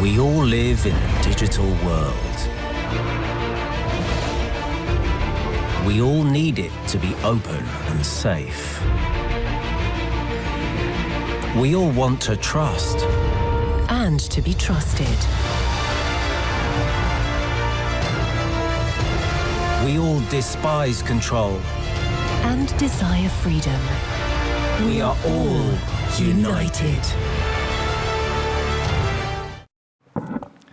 We all live in a digital world. We all need it to be open and safe. We all want to trust. And to be trusted. We all despise control. And desire freedom. We are all united.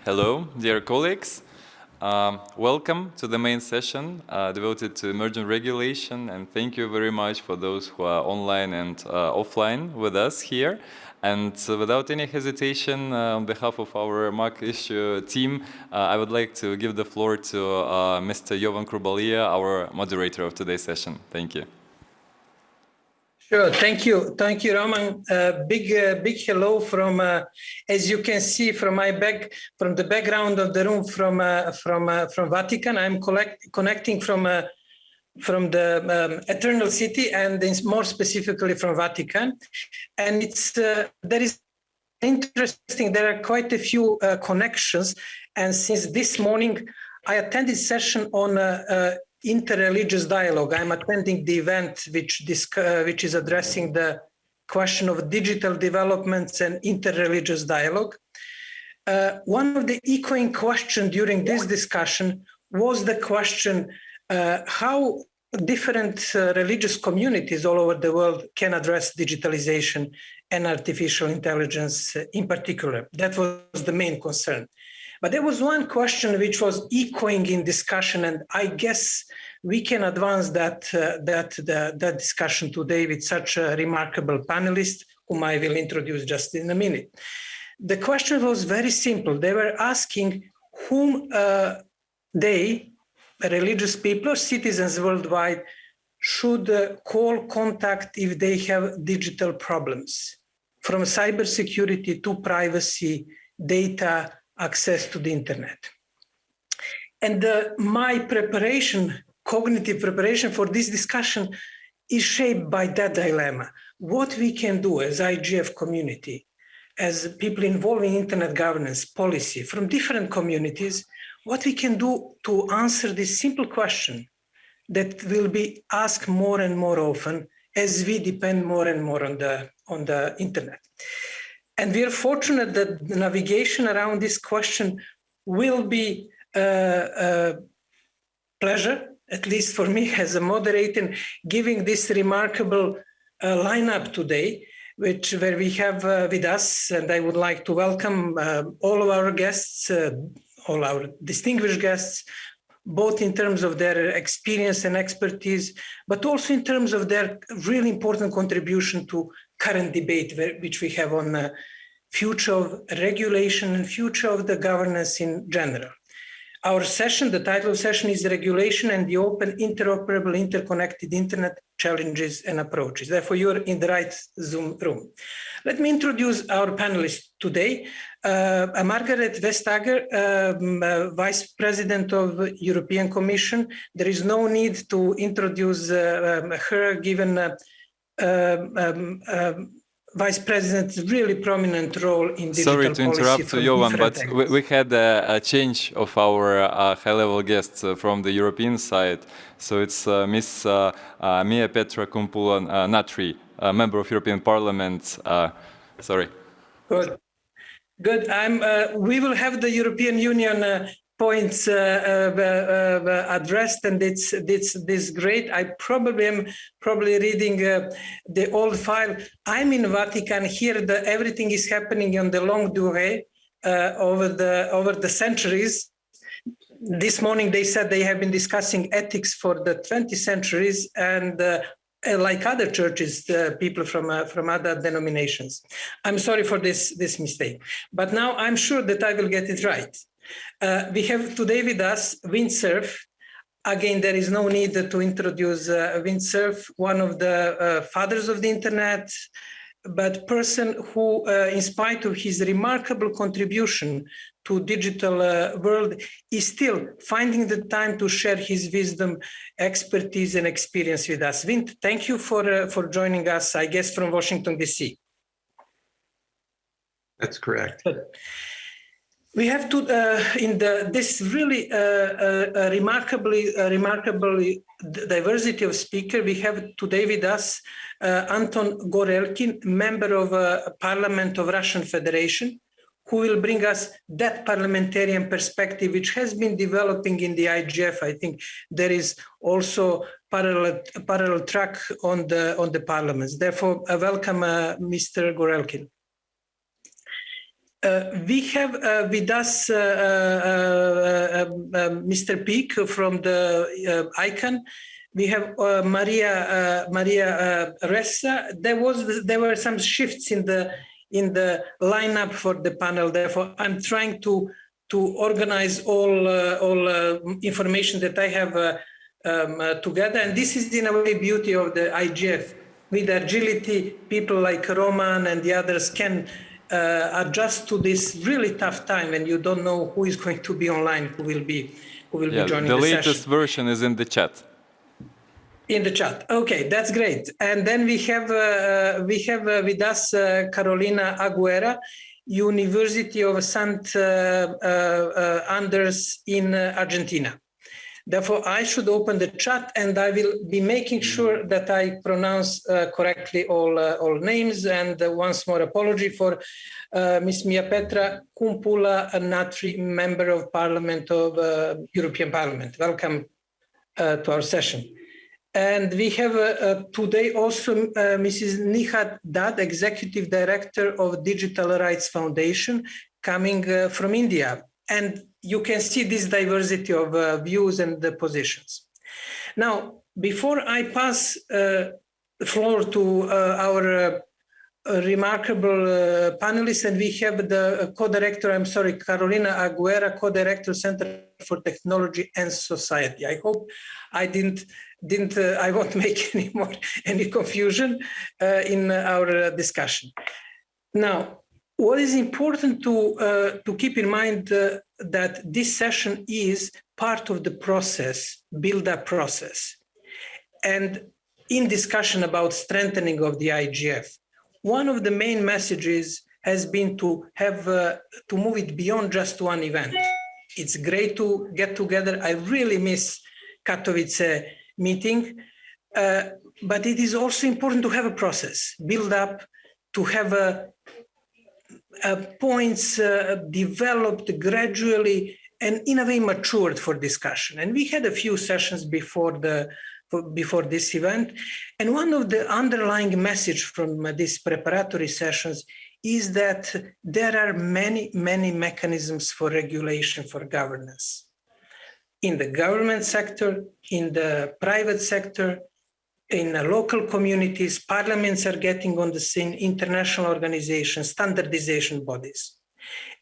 Hello, dear colleagues. Um, welcome to the main session uh, devoted to emerging regulation and thank you very much for those who are online and uh, offline with us here. And uh, without any hesitation, uh, on behalf of our MAG issue team, uh, I would like to give the floor to uh, Mr. Jovan Kurbalija, our moderator of today's session. Thank you. Sure. Thank you. Thank you, Roman. Uh, big, uh, big hello from, uh, as you can see from my back, from the background of the room from uh, from uh, from Vatican. I'm collect, connecting from uh, from the um, Eternal City and more specifically from Vatican. And it's there is interesting. There are quite a few connections. And since this morning, I attended session on interreligious dialogue. I'm attending the event which, uh, which is addressing the question of digital developments and interreligious dialogue. Uh, one of the echoing questions during this discussion was the question uh, how different uh, religious communities all over the world can address digitalization and artificial intelligence in particular. That was the main concern. But there was one question which was echoing in discussion, and I guess we can advance that, uh, that, the, that discussion today with such a remarkable panelist, whom I will introduce just in a minute. The question was very simple. They were asking whom uh, they, religious people or citizens worldwide, should uh, call contact if they have digital problems, from cybersecurity to privacy, data, access to the internet. And uh, my preparation, cognitive preparation for this discussion is shaped by that dilemma. What we can do as IGF community, as people involved in internet governance policy from different communities, what we can do to answer this simple question that will be asked more and more often as we depend more and more on the, on the internet. And we are fortunate that the navigation around this question will be a, a pleasure, at least for me as a moderator, giving this remarkable uh, lineup today, which where we have uh, with us, and I would like to welcome uh, all of our guests, uh, all our distinguished guests, both in terms of their experience and expertise, but also in terms of their really important contribution to current debate which we have on the future of regulation and future of the governance in general. Our session, the title of session is Regulation and the Open, Interoperable, Interconnected Internet Challenges and Approaches. Therefore, you're in the right Zoom room. Let me introduce our panelists today. Uh, Margrethe Vestager, um, uh, Vice President of European Commission. There is no need to introduce uh, um, her given uh, um, um, um, vice president's really prominent role in digital Sorry to interrupt, Jovan, but we, we, had a, a, change of our uh, high-level guests uh, from the European side. So it's uh, Miss uh, uh, Miapetra Kumpula-Natri, a member of European Parliament. Uh, sorry. Good. Good. I'm, we will have the European Union points uh, uh, uh, addressed and it's it's this great i probably am probably reading the old file i'm in vatican here the everything is happening on the longue durée over the over the centuries this morning they said they have been discussing ethics for the 20 centuries and uh, like other churches, uh, people from uh, from other denominations. I'm sorry for this this mistake, but now I'm sure that I will get it right. Uh, we have today with us Vint Cerf. Again, there is no need to introduce uh, Vint Cerf, one of the uh, fathers of the internet, but person who, uh, in spite of his remarkable contribution to digital uh, world, is still finding the time to share his wisdom, expertise, and experience with us. Vint, thank you for for joining us. I guess from Washington D.C. That's correct. We have to uh, in the this really uh, uh, remarkably remarkably diversity of speaker we have today with us uh, Anton Gorelkin, member of uh, Parliament of Russian Federation, who will bring us that parliamentarian perspective, which has been developing in the IGF. I think there is also parallel parallel track on the on the parliaments. Therefore, welcome uh, Mr. Gorelkin. Uh, we have uh, with us uh, Mr. Peak from the ICANN. We have Maria Maria Ressa. There was there were some shifts in the in the lineup for the panel. Therefore, I'm trying to to organize all uh, all uh, information that I have uh, um, together. And this is in a way beauty of the IGF. With agility, people like Roman and the others can uh, adjust to this really tough time and you don't know who is going to be online, who will be, who will yeah, be joining the, the latest session. version is in the chat. In the chat. Okay, that's great. And then we have uh, we have uh, with us uh, Carolina Aguerre, University of St. Uh, uh, Andrés in Argentina. Therefore, I should open the chat and I will be making sure that I pronounce uh, correctly all, uh, all names. And uh, once more, apology for uh, Ms. Mia Petra Kumpula Natri, Member of Parliament of uh, European Parliament. Welcome uh, to our session. And we have today also Mrs. Nighat Dad, Executive Director of Digital Rights Foundation, coming from India. And you can see this diversity of uh, views and the positions. Now, before I pass uh, the floor to uh, our uh, remarkable uh, panelists, and we have the co-director, I'm sorry, Carolina Aguerre, co-director, Center for Technology and Society. I hope I didn't, didn't uh, I won't make any more, any confusion in our discussion. Now, what is important to, uh, to keep in mind uh, that this session is part of the process, build-up process. And in discussion about strengthening of the IGF, one of the main messages has been to have uh, to move it beyond just one event. It's great to get together. I really miss Katowice meeting, uh, but it is also important to have a process, build up, to have a points uh, developed gradually and in a way matured for discussion. And we had a few sessions before the before this event. And one of the underlying message from uh, these preparatory sessions is that there are many, many mechanisms for regulation for governance. In the government sector, in the private sector, in local communities, parliaments are getting on the scene, international organizations, standardization bodies.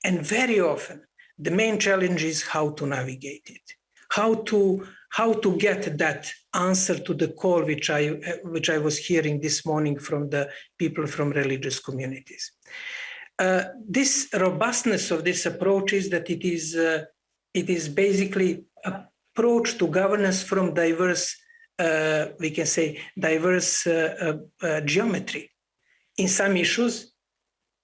And very often, the main challenge is how to navigate it, how to, how to get that answer to the call which I, which I was hearing this morning from the people from religious communities. Uh, this robustness of this approach is that it is, uh, it is basically approach to governance from diverse we can say, diverse uh, uh, geometry. In some issues,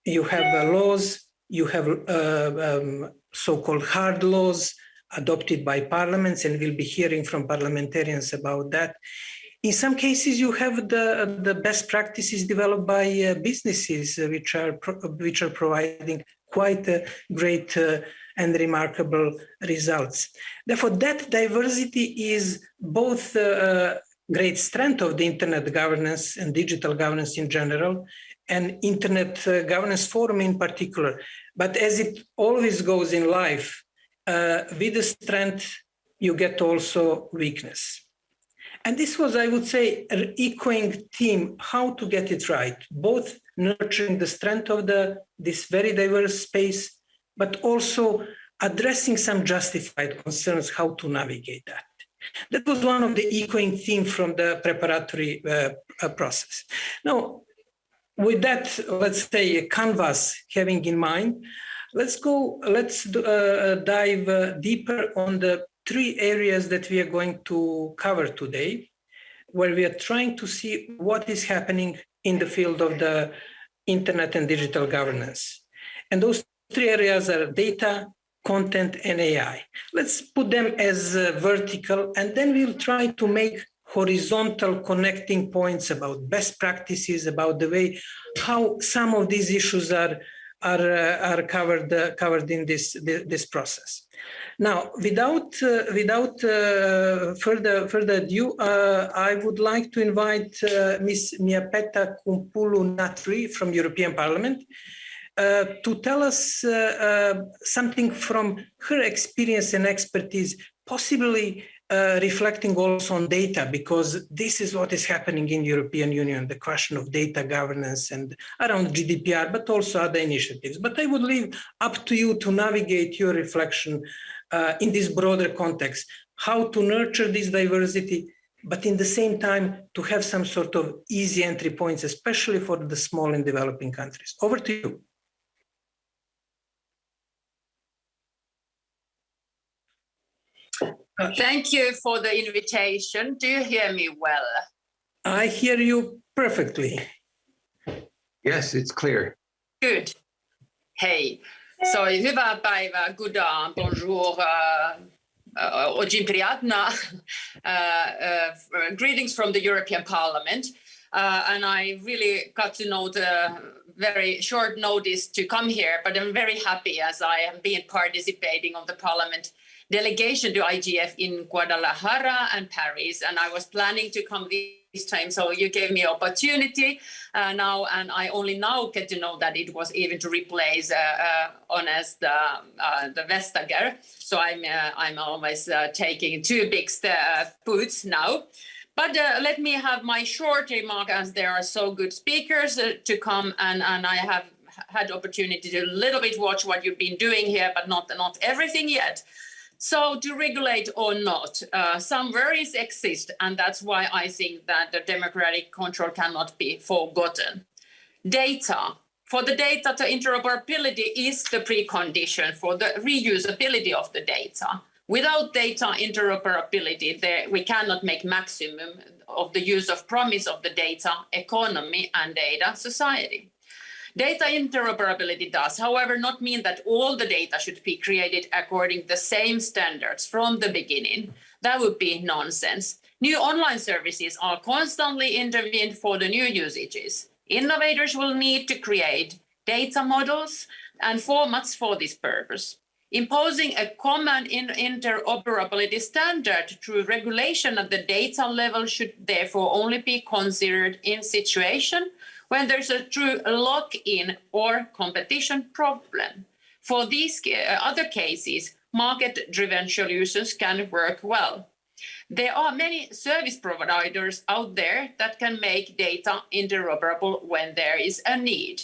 you have laws, you have um, so-called hard laws adopted by parliaments, and we'll be hearing from parliamentarians about that. In some cases, you have the, the best practices developed by uh, businesses, uh, which are which are providing quite great uh, and remarkable results. Therefore, that diversity is both a great strength of the internet governance and digital governance in general, and internet uh, governance forum in particular. But as it always goes in life, uh, with the strength, you get also weakness. And this was, I would say, an echoing theme, how to get it right, both nurturing the strength of the this very diverse space but also addressing some justified concerns how to navigate that. That was one of the echoing themes from the preparatory uh, uh, process. Now, with that, let's say, a canvas having in mind, let's go, let's uh, dive uh, deeper on the three areas that we are going to cover today, where we are trying to see what is happening in the field of the internet and digital governance. And those three areas are data, content, and AI. Let's put them as uh, vertical, and then we'll try to make horizontal connecting points about best practices, about the way how some of these issues are are uh, are covered uh, covered in this this process. Now, without uh, without uh, further further ado, uh, I would like to invite Ms. Miapeta Kumpulu Natri from European Parliament to tell us something from her experience and expertise, possibly uh, reflecting also on data because this is what is happening in the European Union, the question of data governance and around GDPR, but also other initiatives. But I would leave up to you to navigate your reflection uh, in this broader context, how to nurture this diversity, but in the same time to have some sort of easy entry points, especially for the small and developing countries. Over to you. Thank you for the invitation. Do you hear me well? I hear you perfectly. Yes, it's clear. Good. Hey. So, hyvää päivää, good on, bonjour, uh, uh priyatna. Uh, greetings from the European Parliament. Uh, and I really got to know the very short notice to come here, but I'm very happy as I have been participating on the Parliament delegation to IGF in Guadalajara and Paris, and I was planning to come this time. So you gave me opportunity uh, now, and I only now get to know that it was even to replace uh, uh, Honest uh, uh, the Vestager. So I'm uh, I'm always uh, taking two big boots now. But let me have my short remark as there are so good speakers to come, and and I have had opportunity to a little bit watch what you've been doing here, but not not everything yet. So to regulate or not, uh, some worries exist, and that's why I think that the democratic control cannot be forgotten. Data. For the data, the interoperability is the precondition for the reusability of the data. Without data interoperability, there, we cannot make maximum of the use of promise of the data economy and data society. Data interoperability does, however, not mean that all the data should be created according the same standards from the beginning. That would be nonsense. New online services are constantly intervened for the new usages. Innovators will need to create data models and formats for this purpose. Imposing a common interoperability standard through regulation at the data level should therefore only be considered in situation when there's a true lock-in or competition problem. For these uh, other cases, market-driven solutions can work well. There are many service providers out there that can make data interoperable when there is a need.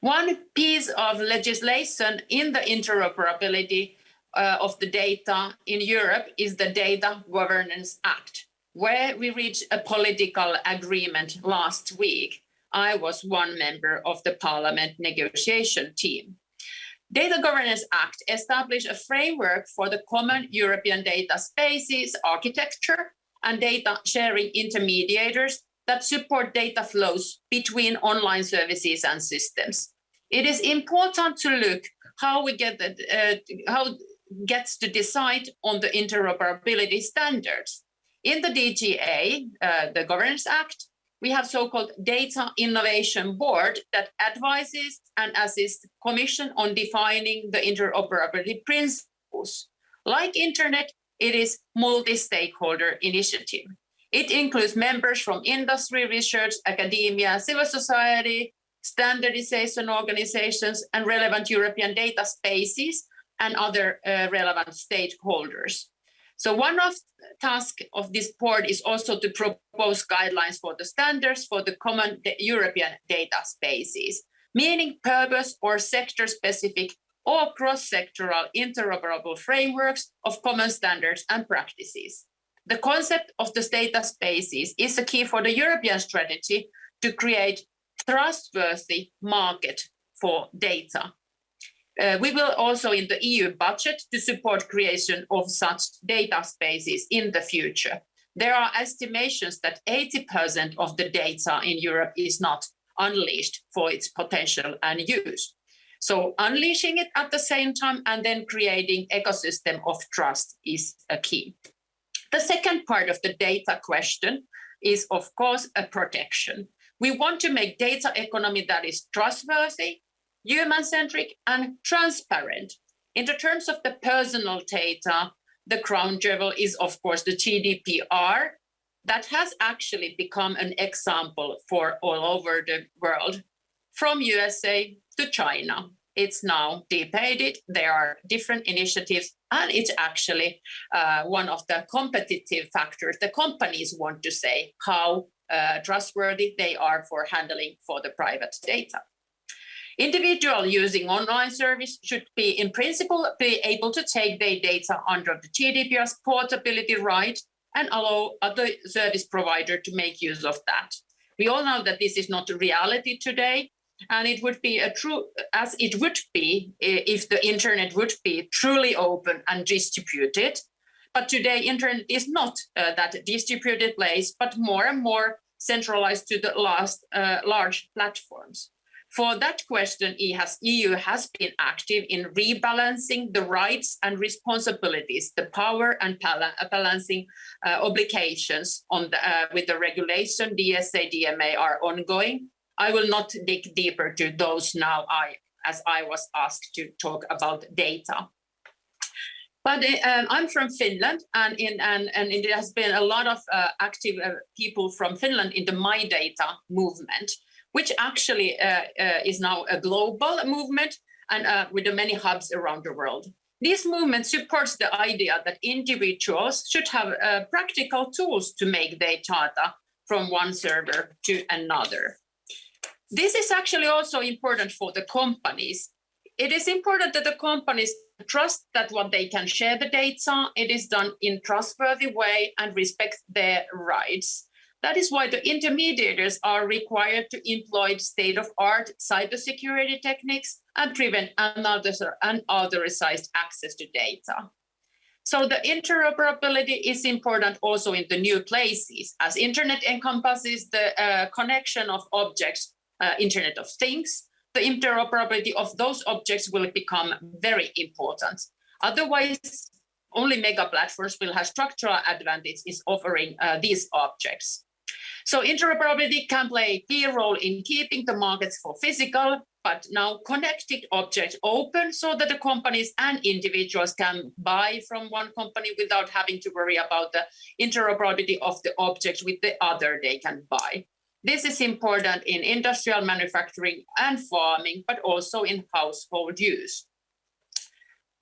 One piece of legislation in the interoperability uh, of the data in Europe is the Data Governance Act, where we reached a political agreement last week I was one member of the parliament negotiation team. Data Governance Act established a framework for the common European data spaces architecture and data sharing intermediators that support data flows between online services and systems. It is important to look how we get the, uh, how gets to decide on the interoperability standards. In the DGA, uh, the Governance Act, we have so-called Data Innovation Board that advises and assists Commission on defining the interoperability principles. Like Internet, it is multi-stakeholder initiative. It includes members from industry, research, academia, civil society, standardization organizations, and relevant European data spaces and other uh, relevant stakeholders. So one of the tasks of this board is also to propose guidelines for the standards for the common European data spaces, meaning purpose or sector specific or cross-sectoral interoperable frameworks of common standards and practices. The concept of the data spaces is a key for the European strategy to create trustworthy market for data uh, we will also in the EU budget to support creation of such data spaces in the future. There are estimations that 80% of the data in Europe is not unleashed for its potential and use. So unleashing it at the same time and then creating ecosystem of trust is a key. The second part of the data question is, of course, a protection. We want to make data economy that is trustworthy, human-centric and transparent. In the terms of the personal data, the crown jewel is, of course, the GDPR that has actually become an example for all over the world, from USA to China. It's now debated. There are different initiatives, and it's actually uh, one of the competitive factors the companies want to say how uh, trustworthy they are for handling for the private data. Individual using online service should be, in principle, be able to take their data under the GDPR's portability right and allow other service provider to make use of that. We all know that this is not a reality today, and it would be a true, as it would be if the internet would be truly open and distributed. But today, internet is not uh, that distributed place, but more and more centralized to the last uh, large platforms. For that question, EU has been active in rebalancing the rights and responsibilities, the power and balancing uh, obligations on the, uh, with the regulation DSA, DMA are ongoing. I will not dig deeper to those now I, as I was asked to talk about data. But um, I'm from Finland, and in and and has been a lot of uh, active uh, people from Finland in the MyData movement which actually uh, uh, is now a global movement and uh, with many hubs around the world. This movement supports the idea that individuals should have uh, practical tools to make their data from one server to another. This is actually also important for the companies. It is important that the companies trust that what they can share the data, it is done in trustworthy way and respect their rights. That is why the intermediaries are required to employ state-of-art cybersecurity techniques and prevent unauthorized access to data. So the interoperability is important also in the new places, as internet encompasses the uh, connection of objects, uh, internet of things, the interoperability of those objects will become very important. Otherwise, only mega platforms will have structural advantage in offering uh, these objects. So interoperability can play a key role in keeping the markets for physical, but now connected objects open so that the companies and individuals can buy from one company without having to worry about the interoperability of the objects with the other they can buy. This is important in industrial manufacturing and farming, but also in household use.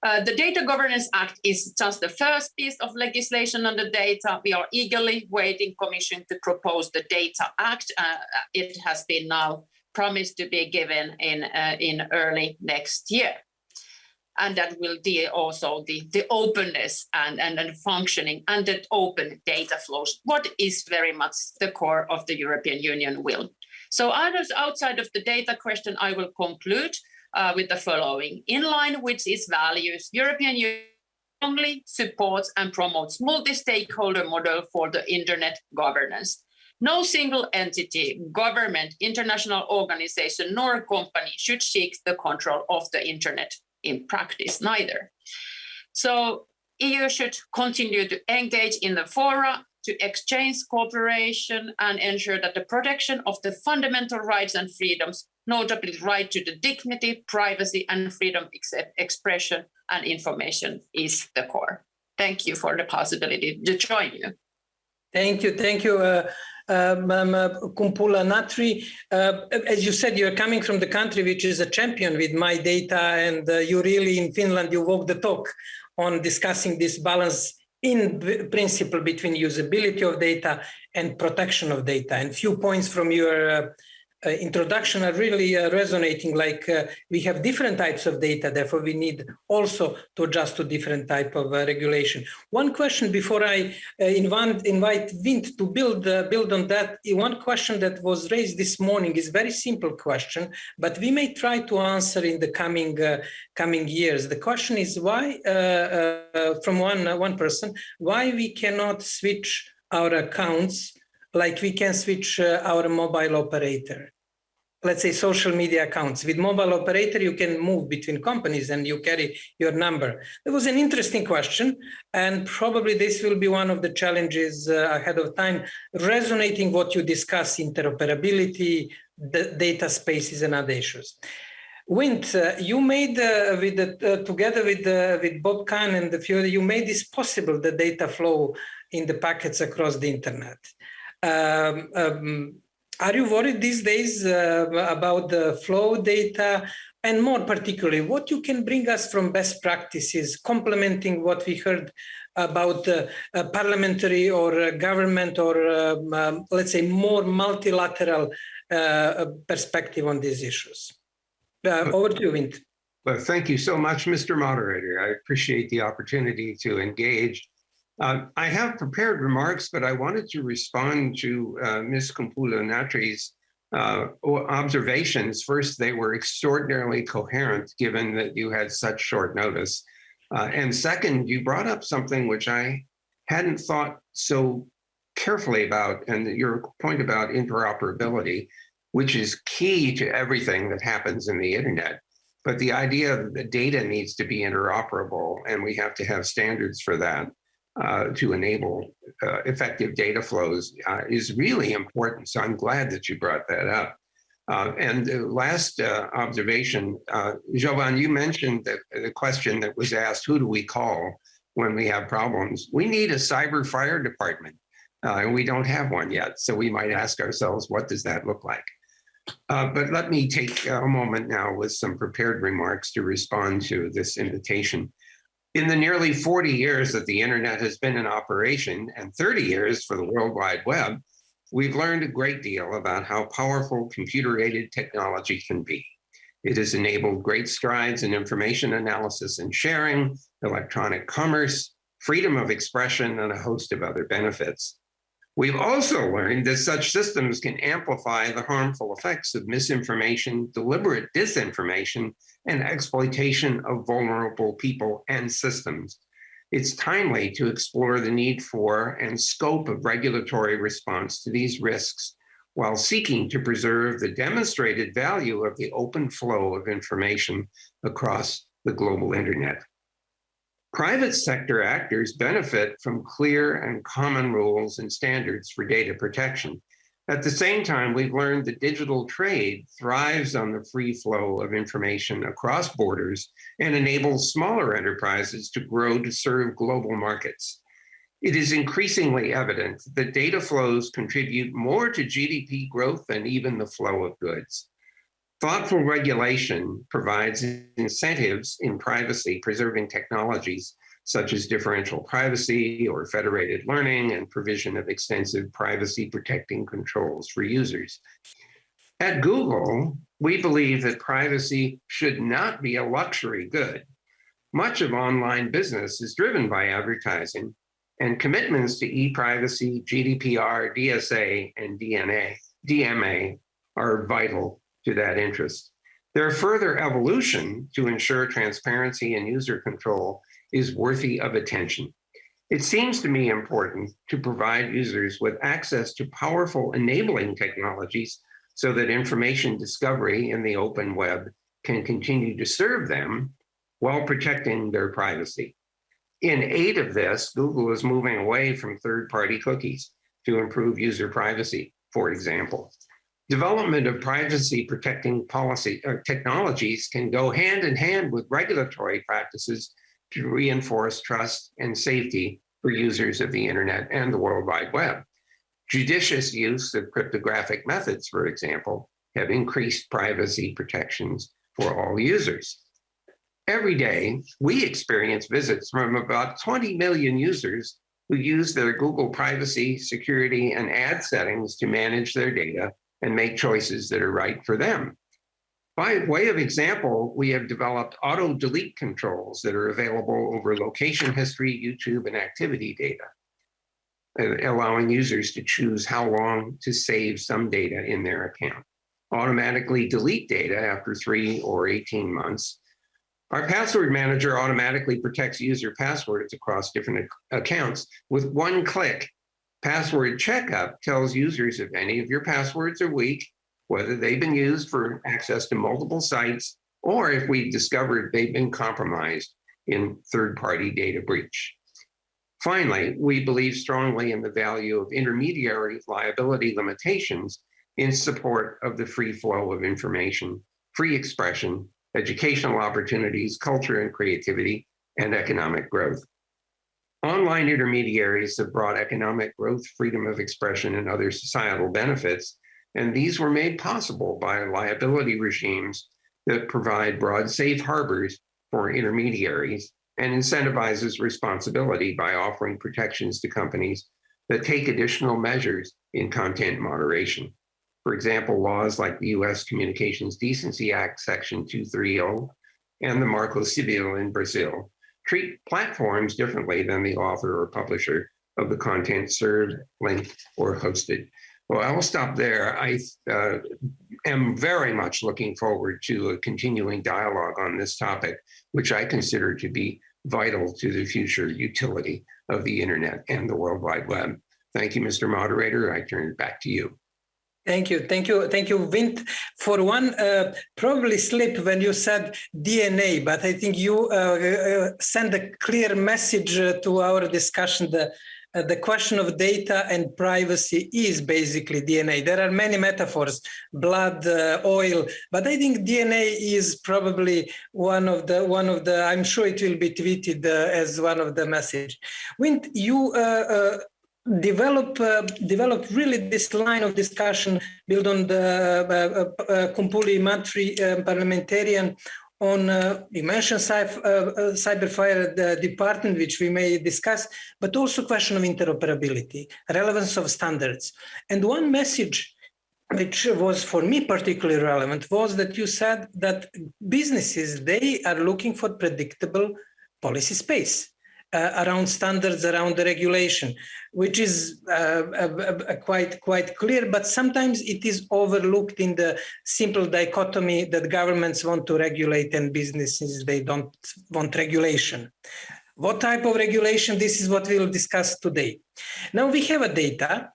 Uh, the Data Governance Act is just the first piece of legislation on the data. We are eagerly waiting Commission to propose the Data Act. Uh, it has been now promised to be given in, uh, in early next year. And that will deal also the, the openness and, and, and functioning and the open data flows, what is very much the core of the European Union will. So outside of the data question, I will conclude uh, with the following. In line with its values, European Union strongly supports and promotes multi-stakeholder model for the internet governance. No single entity, government, international organization, nor company should seek the control of the internet in practice neither. So EU should continue to engage in the fora to exchange cooperation and ensure that the protection of the fundamental rights and freedoms notably right to the dignity, privacy and freedom of expression and information is the core. Thank you for the possibility to join you. Thank you, thank you, uh, uh, Kumpula Natri. Uh, as you said, you're coming from the country which is a champion with my data and uh, you really in Finland, you walk the talk on discussing this balance in principle between usability of data and protection of data. And few points from your uh, uh, introduction are really uh, resonating like uh, we have different types of data therefore we need also to adjust to different type of uh, regulation. One question before i uh, invite, invite vint to build uh, build on that one question that was raised this morning is very simple question but we may try to answer in the coming coming years. The question is why from one one person why we cannot switch our accounts like we can switch uh, our mobile operator. let's say social media accounts. With mobile operator, you can move between companies and you carry your number. It was an interesting question, and probably this will be one of the challenges uh, ahead of time, resonating what you discuss, interoperability, the data spaces and other issues. Vint, uh, you made uh, with the, uh, together with uh, with Bob Kahn and the few, you made this possible the data flow in the packets across the internet. Um, um, are you worried these days uh, about the flow data and more particularly what you can bring us from best practices complementing what we heard about uh, parliamentary or uh, government or um, um, let's say more multilateral uh, perspective on these issues? Uh, over to you, Vint. Well, thank you so much, Mr. Moderator. I appreciate the opportunity to engage uh, I have prepared remarks, but I wanted to respond to uh, Ms. Kumpula-Natri's uh, observations. First, they were extraordinarily coherent given that you had such short notice. Uh, and second, you brought up something which I hadn't thought so carefully about, and your point about interoperability, which is key to everything that happens in the internet. But the idea that the data needs to be interoperable, and we have to have standards for that uh, to enable uh, effective data flows uh, is really important. So I'm glad that you brought that up. Uh, and the last uh, observation, uh, Jovan, you mentioned that the question that was asked, who do we call when we have problems? We need a cyber fire department, and we don't have one yet. So we might ask ourselves, what does that look like? but let me take a moment now with some prepared remarks to respond to this invitation. In the nearly 40 years that the internet has been in operation and 30 years for the World Wide Web, we've learned a great deal about how powerful computer-aided technology can be. It has enabled great strides in information analysis and sharing, electronic commerce, freedom of expression, and a host of other benefits. We've also learned that such systems can amplify the harmful effects of misinformation, deliberate disinformation, and exploitation of vulnerable people and systems. It's timely to explore the need for and scope of regulatory response to these risks while seeking to preserve the demonstrated value of the open flow of information across the global internet. Private sector actors benefit from clear and common rules and standards for data protection. At the same time, we've learned that digital trade thrives on the free flow of information across borders and enables smaller enterprises to grow to serve global markets. It is increasingly evident that data flows contribute more to GDP growth than even the flow of goods. Thoughtful regulation provides incentives in privacy preserving technologies such as differential privacy or federated learning and provision of extensive privacy protecting controls for users. At Google, we believe that privacy should not be a luxury good. Much of online business is driven by advertising and commitments to e-privacy, GDPR, DSA, and DNA, DMA are vital to that interest. Their further evolution to ensure transparency and user control is worthy of attention. It seems to me important to provide users with access to powerful enabling technologies so that information discovery in the open web can continue to serve them while protecting their privacy. In aid of this, Google is moving away from third-party cookies to improve user privacy, for example. Development of privacy protecting policy or uh, technologies can go hand in hand with regulatory practices to reinforce trust and safety for users of the internet and the World Wide Web. Judicious use of cryptographic methods, for example, have increased privacy protections for all users. Every day, we experience visits from about 20 million users who use their Google privacy, security, and ad settings to manage their data and make choices that are right for them. By way of example, we have developed auto delete controls that are available over location history, YouTube, and activity data, allowing users to choose how long to save some data in their account. Automatically delete data after three or 18 months. Our password manager automatically protects user passwords across different accounts with one click Password checkup tells users if any of your passwords are weak whether they've been used for access to multiple sites or if we discovered they've been compromised in third-party data breach. Finally, we believe strongly in the value of intermediary liability limitations in support of the free flow of information, free expression, educational opportunities, culture and creativity, and economic growth. Online intermediaries have brought economic growth, freedom of expression, and other societal benefits, and these were made possible by liability regimes that provide broad safe harbors for intermediaries and incentivizes responsibility by offering protections to companies that take additional measures in content moderation. For example, laws like the US Communications Decency Act, Section 230, and the Marco Civil in Brazil treat platforms differently than the author or publisher of the content served, linked, or hosted. Well, I will stop there. I uh, am very much looking forward to a continuing dialogue on this topic, which I consider to be vital to the future utility of the internet and the World Wide Web. Thank you, Mr. Moderator. I turn it back to you. Thank you, thank you, thank you, Vint. For one, uh, probably slip when you said DNA, but I think you uh, uh, send a clear message uh, to our discussion. The uh, the question of data and privacy is basically DNA. There are many metaphors, blood, uh, oil, but I think DNA is probably one of the one of the. I'm sure it will be tweeted uh, as one of the message. When you uh, develop uh, develop really this line of discussion built on the uh, uh, Kumpula-Natri parliamentarian on uh, you mentioned cyber, uh, uh, cyberfire the department which we may discuss but also question of interoperability relevance of standards. And one message which was for me particularly relevant was that you said that businesses they are looking for predictable policy space uh, around standards around the regulation which is uh, quite quite clear, but sometimes it is overlooked in the simple dichotomy that governments want to regulate and businesses they don't want regulation. What type of regulation? This is what we'll discuss today. Now we have a data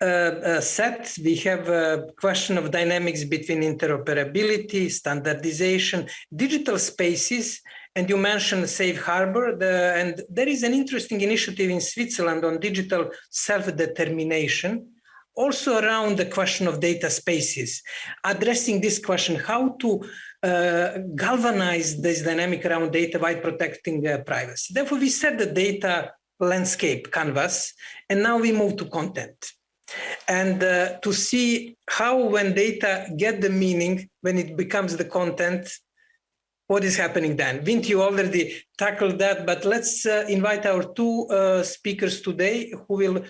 uh, set. We have a question of dynamics between interoperability, standardization, digital spaces, and you mentioned Safe Harbor, the, and there is an interesting initiative in Switzerland on digital self-determination, also around the question of data spaces, addressing this question, how to uh, galvanize this dynamic around data by protecting uh, privacy. Therefore, we set the data landscape canvas, and now we move to content. And uh, to see how when data get the meaning, when it becomes the content, what is happening then? Vint, you already tackled that, but let's uh, invite our two uh, speakers today who will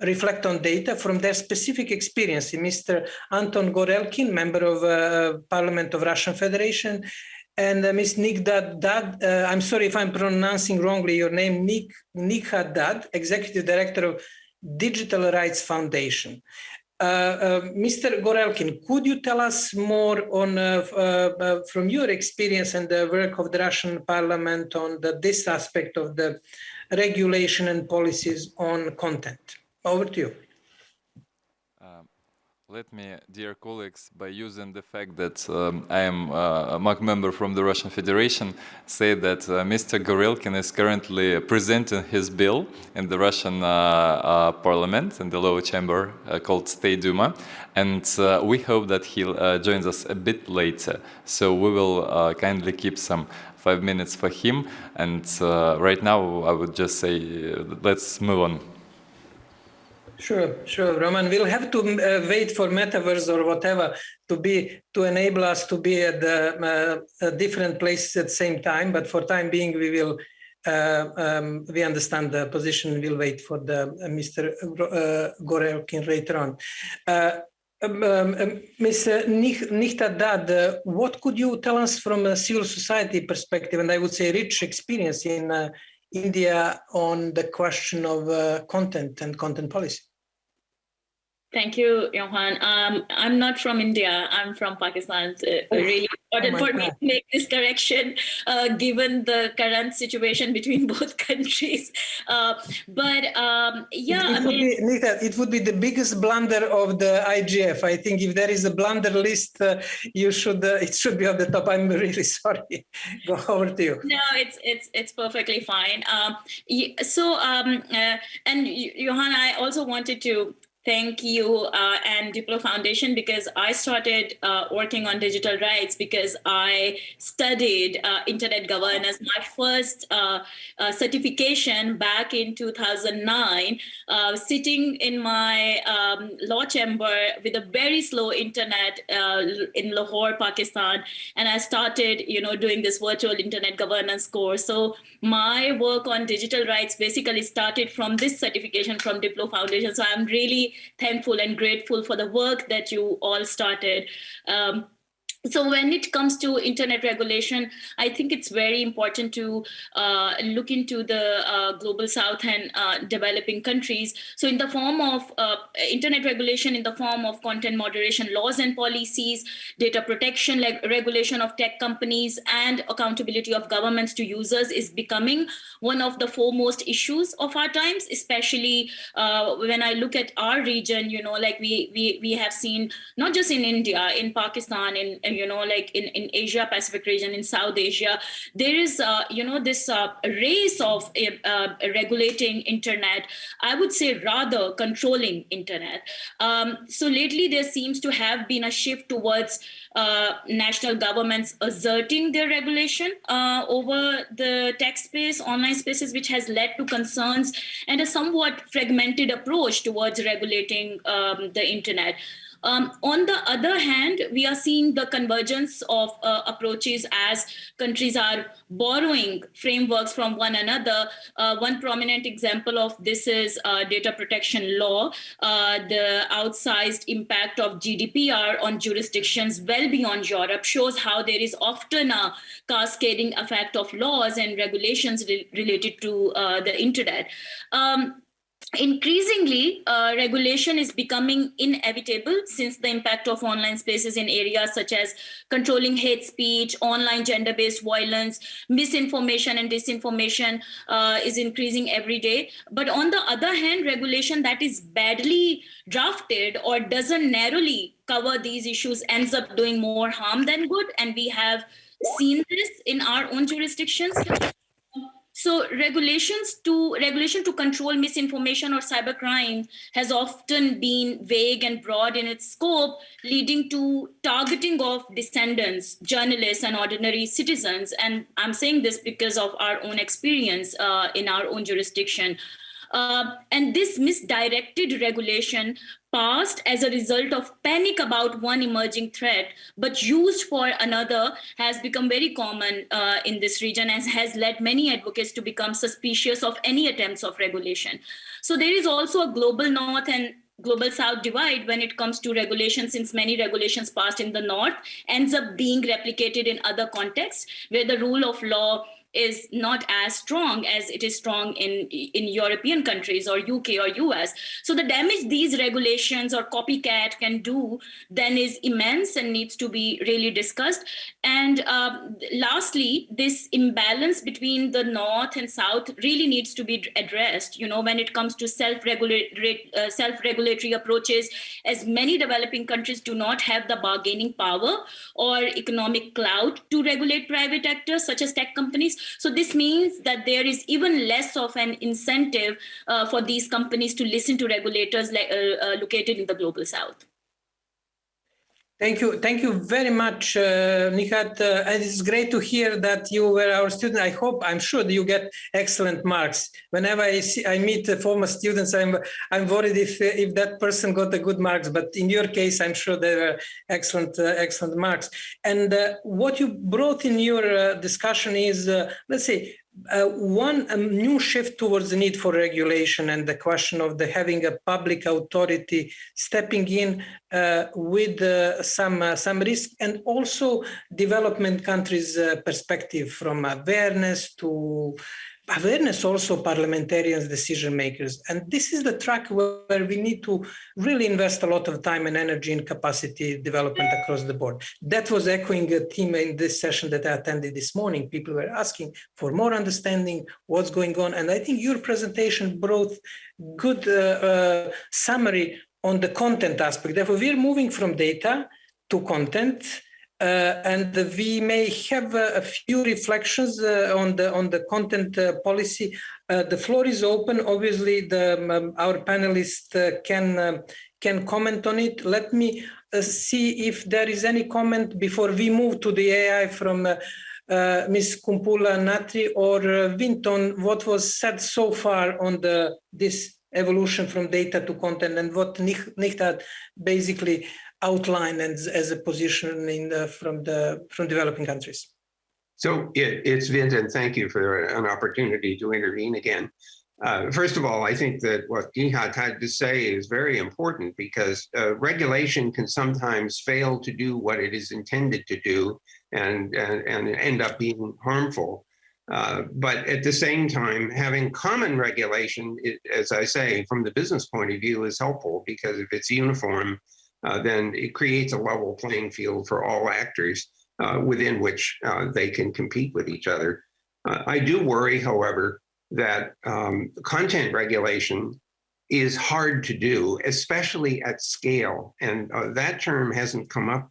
reflect on data from their specific experience. Mr. Anton Gorelkin, member of uh, Parliament of Russian Federation, and uh, Ms. Nighat Dad, uh, I'm sorry if I'm pronouncing wrongly your name, Nik, Nikha Dad, Executive Director of Digital Rights Foundation. Uh, uh, Mr. Gorelkin, could you tell us more on, uh, from your experience and the work of the Russian parliament on the, this aspect of the regulation and policies on content? Over to you let me, dear colleagues, by using the fact that um, I am uh, a MAG member from the Russian Federation, say that uh, Mr. Gorelkin is currently presenting his bill in the Russian uh, uh parliament, in the lower chamber uh, called State Duma, and uh, we hope that he joins us a bit later. So we will kindly keep some five minutes for him, and right now I would just say let's move on. Sure, sure, Roman. We'll have to uh, wait for metaverse or whatever to be to enable us to be at the uh, different places at the same time. But for time being, we will uh, um, we understand the position. We'll wait for the uh, Mr. Uh, Gorelkin later on. Uh, um, um. Nichta Dad, what could you tell us from a civil society perspective, and I would say rich experience in India on the question of uh, content and content policy? Thank you, Johan. Um, I'm not from India. I'm from Pakistan. So Oh, really important my for me to make this correction, uh, given the current situation between both countries. Uh, but um, yeah, it, I it would mean, be, Nita, it would be the biggest blunder of the IGF. I think if there is a blunder list, uh, you should uh, it should be on the top. I'm really sorry. Go over to you. no, it's it's it's perfectly fine. Um, so um, uh, and Johan, I also wanted to thank you uh, and Diplo Foundation because I started uh, working on digital rights because I studied uh, internet governance. My first uh, uh, certification back in 2009, uh, sitting in my um, law chamber with a very slow internet in Lahore, Pakistan, and I started, you know, doing this virtual internet governance course. So my work on digital rights basically started from this certification from Diplo Foundation. So I'm really thankful and grateful for the work that you all started. Um, so when it comes to internet regulation, I think it's very important to uh, look into the uh, global south and uh, developing countries. So in the form of uh, internet regulation, in the form of content moderation laws and policies, data protection leg- regulation of tech companies, and accountability of governments to users is becoming one of the foremost issues of our times, especially uh, when I look at our region, you know, like we, we, we have seen not just in India, in Pakistan, in, in you know, like in, in Asia Pacific region, in South Asia, there is, uh, you know, this uh, race of uh, regulating internet, I would say rather controlling internet. Um, so lately there seems to have been a shift towards uh, national governments asserting their regulation uh, over the tech space, online spaces, which has led to concerns and a somewhat fragmented approach towards regulating um, the internet. Um, on the other hand, we are seeing the convergence of uh, approaches as countries are borrowing frameworks from one another. Uh, one prominent example of this is uh, data protection law, uh, the outsized impact of GDPR on jurisdictions well beyond Europe shows how there is often a cascading effect of laws and regulations re- related to uh, the internet. Um, Increasingly, uh, regulation is becoming inevitable since the impact of online spaces in areas such as controlling hate speech, online gender based violence, misinformation, and disinformation uh, is increasing every day. But on the other hand, regulation that is badly drafted or doesn't narrowly cover these issues ends up doing more harm than good. And we have seen this in our own jurisdictions. So regulations to regulation to control misinformation or cybercrime has often been vague and broad in its scope, leading to targeting of descendants, journalists, and ordinary citizens. And I'm saying this because of our own experience uh, in our own jurisdiction. Uh, and this misdirected regulation passed as a result of panic about one emerging threat, but used for another has become very common uh, in this region and has led many advocates to become suspicious of any attempts of regulation. So there is also a global north and global south divide when it comes to regulation since many regulations passed in the north ends up being replicated in other contexts where the rule of law is not as strong as it is strong in in European countries or UK or US. So the damage these regulations or copycat can do then is immense and needs to be really discussed. And um, lastly, this imbalance between the north and south really needs to be addressed. You know, when it comes to self-regulatory uh, self-regulatory approaches, as many developing countries do not have the bargaining power or economic clout to regulate private actors such as tech companies. So this means that there is even less of an incentive uh, for these companies to listen to regulators like, uh, uh, located in the global south. Thank you. Thank you very much, uh, Nighat. Uh, and it's great to hear that you were our student. I hope, I'm sure that you get excellent marks. Whenever I see, I meet uh, former students, I'm, I'm worried if, if that person got a good marks, but in your case, I'm sure they were excellent, uh, excellent marks. And uh, what you brought in your uh, discussion is, let's say, uh, one a new shift towards the need for regulation and the question of the having a public authority stepping in uh, with uh, some uh, some risk and also development countries uh, perspective from awareness to awareness also parliamentarians, decision makers. And this is the track where we need to really invest a lot of time and energy in capacity development across the board. That was echoing a theme in this session that I attended this morning. People were asking for more understanding what's going on. And I think your presentation brought good uh, uh, summary on the content aspect. Therefore, we're moving from data to content and we may have a few reflections uh, on the on the content uh, policy. the floor is open. Obviously, the, um, our panelists can um, can comment on it. Let me see if there is any comment before we move to the AI from uh, Ms. Kumpula Natri or uh, Vinton, what was said so far on the this evolution from data to content and what Nighat basically outline as, as a position in the, from the from developing countries. So it, it's Vinton. Thank you for an opportunity to intervene again. Uh, first of all, I think that what Nighat had to say is very important because uh, regulation can sometimes fail to do what it is intended to do and, and, and end up being harmful. Uh, but at the same time, having common regulation, it, as I say, from the business point of view is helpful because if it's uniform, uh, then it creates a level playing field for all actors uh, within which uh, they can compete with each other. Uh, I do worry, however, that um, content regulation is hard to do, especially at scale. And uh, that term hasn't come up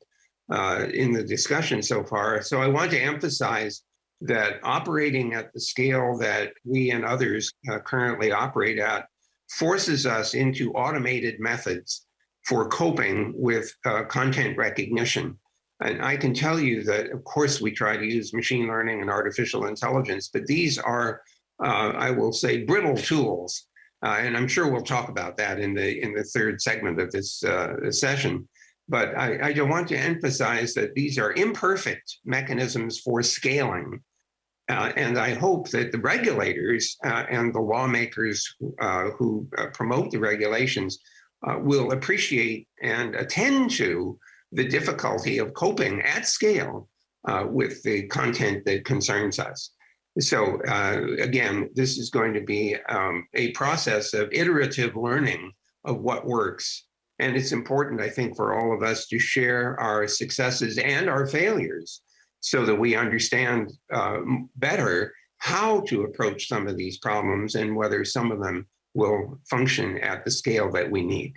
in the discussion so far. So I want to emphasize that operating at the scale that we and others currently operate at forces us into automated methods for coping with uh, content recognition. And I can tell you that, of course, we try to use machine learning and artificial intelligence, but these are, uh, I will say, brittle tools. Uh, and I'm sure we'll talk about that in the in the third segment of this uh, session. But I, I want to emphasize that these are imperfect mechanisms for scaling. Uh, and I hope that the regulators uh, and the lawmakers who promote the regulations uh, will appreciate and attend to the difficulty of coping at scale uh, with the content that concerns us. So uh, again, this is going to be um, a process of iterative learning of what works. And it's important, I think, for all of us to share our successes and our failures so that we understand uh, better how to approach some of these problems and whether some of them will function at the scale that we need.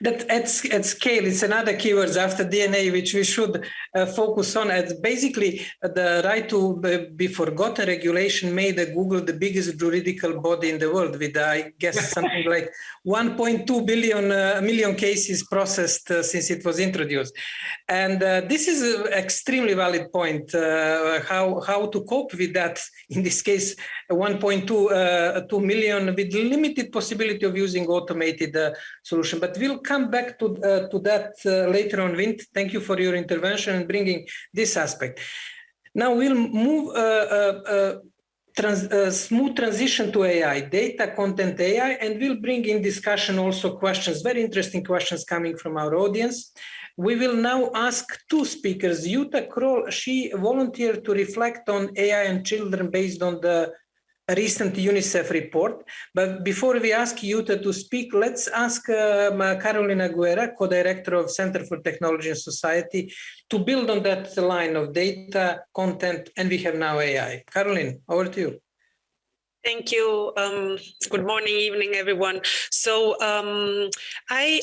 That at, at scale, it's another keywords after DNA, which we should uh, focus on. As basically, uh, the right to be forgotten regulation made Google the biggest juridical body in the world, with I guess something like 1.2 billion uh, million cases processed uh, since it was introduced. And uh, this is an extremely valid point. Uh, how how to cope with that? In this case, 1.2 2 million with limited possibility of using automated solution, but we'll come back to, uh, to that uh, later on, Vint. Thank you for your intervention and bringing this aspect. Now we'll move uh, uh, uh trans, uh, smooth transition to AI, data content AI, and we'll bring in discussion also questions, very interesting questions coming from our audience. We will now ask two speakers. Jutta Kroll, she volunteered to reflect on AI and children based on the recent UNICEF report. But before we ask Jutta to speak, let's ask uh, Carolina Aguerre, co-director of Center for Technology and Society, to build on that line of data, content, and we have now AI. Caroline, over to you. Thank you. Um, good morning, evening, everyone. So um, I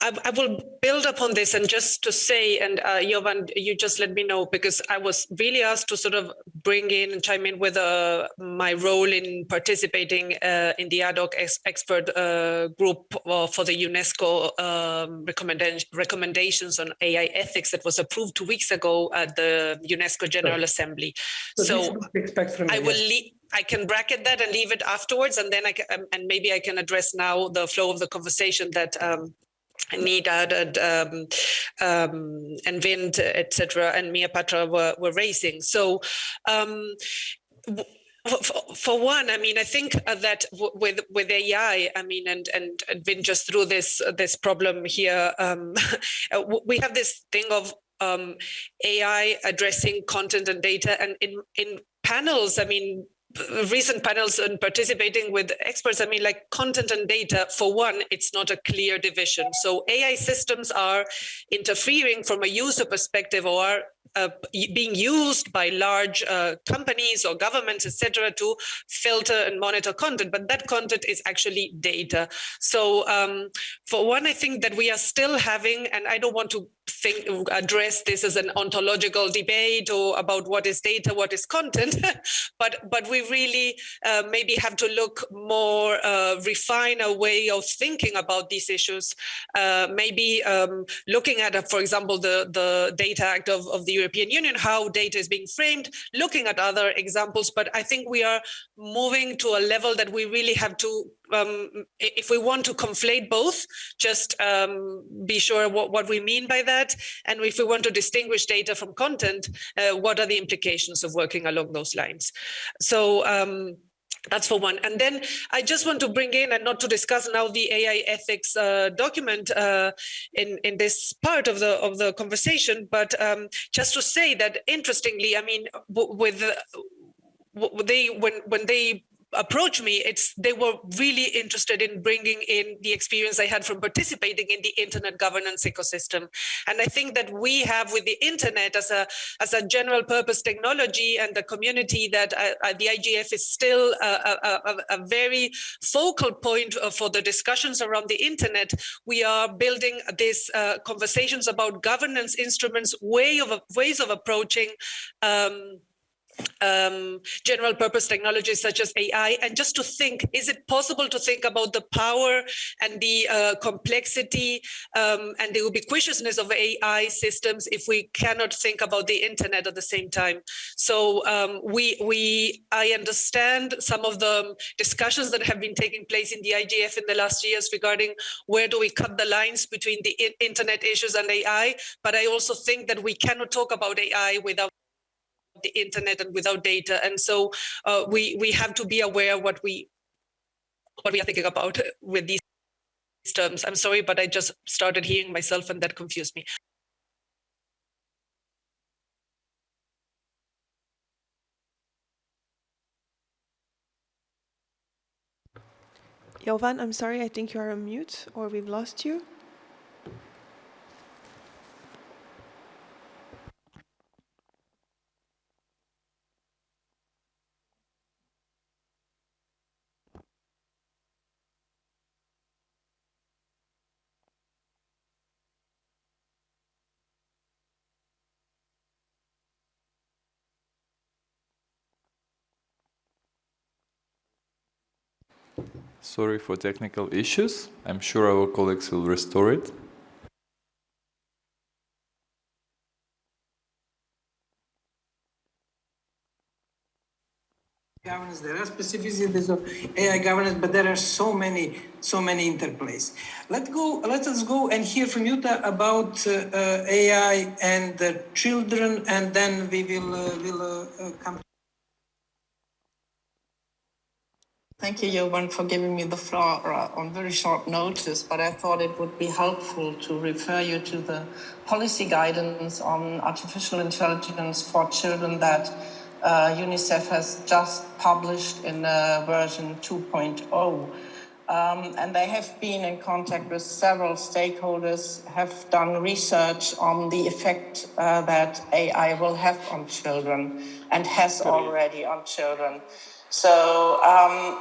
I, I, will build upon this and just to say, and uh, Jovan, you just let me know because I was really asked to sort of bring in and chime in with uh, my role in participating uh, in the ad hoc ex expert uh, group uh, for the UNESCO um, recommenda recommendations on AI ethics that was approved two weeks ago at the UNESCO General sure. Assembly. So, so I will leave. I can bracket that and leave it afterwards, and then I can, um, and maybe I can address now the flow of the conversation that um, Nida and, um, and Vint, etc., and Miapetra were, were raising. So um, for one, I mean, I think that with with AI, I mean, and and and Vin just through this this problem here, um, we have this thing of um, AI addressing content and data, and in in panels, I mean, recent panels and participating with experts, I mean, like content and data, for one, it's not a clear division. So AI systems are interfering from a user perspective or uh, being used by large uh, companies or governments, etc., to filter and monitor content. But that content is actually data. So um, for one, I think that we are still having, and I don't want to think address this as an ontological debate or about what is data what is content but but we really uh, maybe have to look more uh, refine a way of thinking about these issues uh, maybe um, looking at for example the the data act of, of the european union how data is being framed looking at other examples but i think we are moving to a level that we really have to um, if we want to conflate both, just um, be sure what, what we mean by that. And if we want to distinguish data from content, uh, what are the implications of working along those lines? So um, that's for one. And then I just want to bring in, and not to discuss now the AI ethics uh, document uh, in in this part of the of the conversation, but um, just to say that interestingly, I mean, with they when when they approached me, it's they were really interested in bringing in the experience I had from participating in the internet governance ecosystem. And I think that we have with the internet as a as a general purpose technology and the community that uh, uh the IGF is still a, a, a, very focal point uh, for the discussions around the internet. We are building these uh, conversations about governance instruments, way of ways of approaching um, um, general purpose technologies such as AI and just to think, is it possible to think about the power and the uh, complexity um, and the ubiquitousness of AI systems if we cannot think about the internet at the same time? So um, we, we, I understand some of the discussions that have been taking place in the IGF in the last years regarding where do we cut the lines between the internet issues and AI, but I also think that we cannot talk about AI without the internet and without data. And so uh, we we have to be aware what we what we are thinking about with these terms. I'm sorry, but I just started hearing myself and that confused me. Jovan, I'm sorry, I think you are on mute or we've lost you. Sorry for technical issues. I'm sure our colleagues will restore it. governance. There are specificities of AI governance, but there are so many, so many interplays. Let's go. Let us go and hear from Jutta about uh, uh, AI and the children, and then we will uh, will uh, uh, come. Thank you, Jovan, for giving me the floor uh, on very short notice, but I thought it would be helpful to refer you to the policy guidance on artificial intelligence for children that uh, UNICEF has just published in uh, version 2.0. Um, and they have been in contact with several stakeholders, have done research on the effect uh, that AI will have on children and has already on children. So um,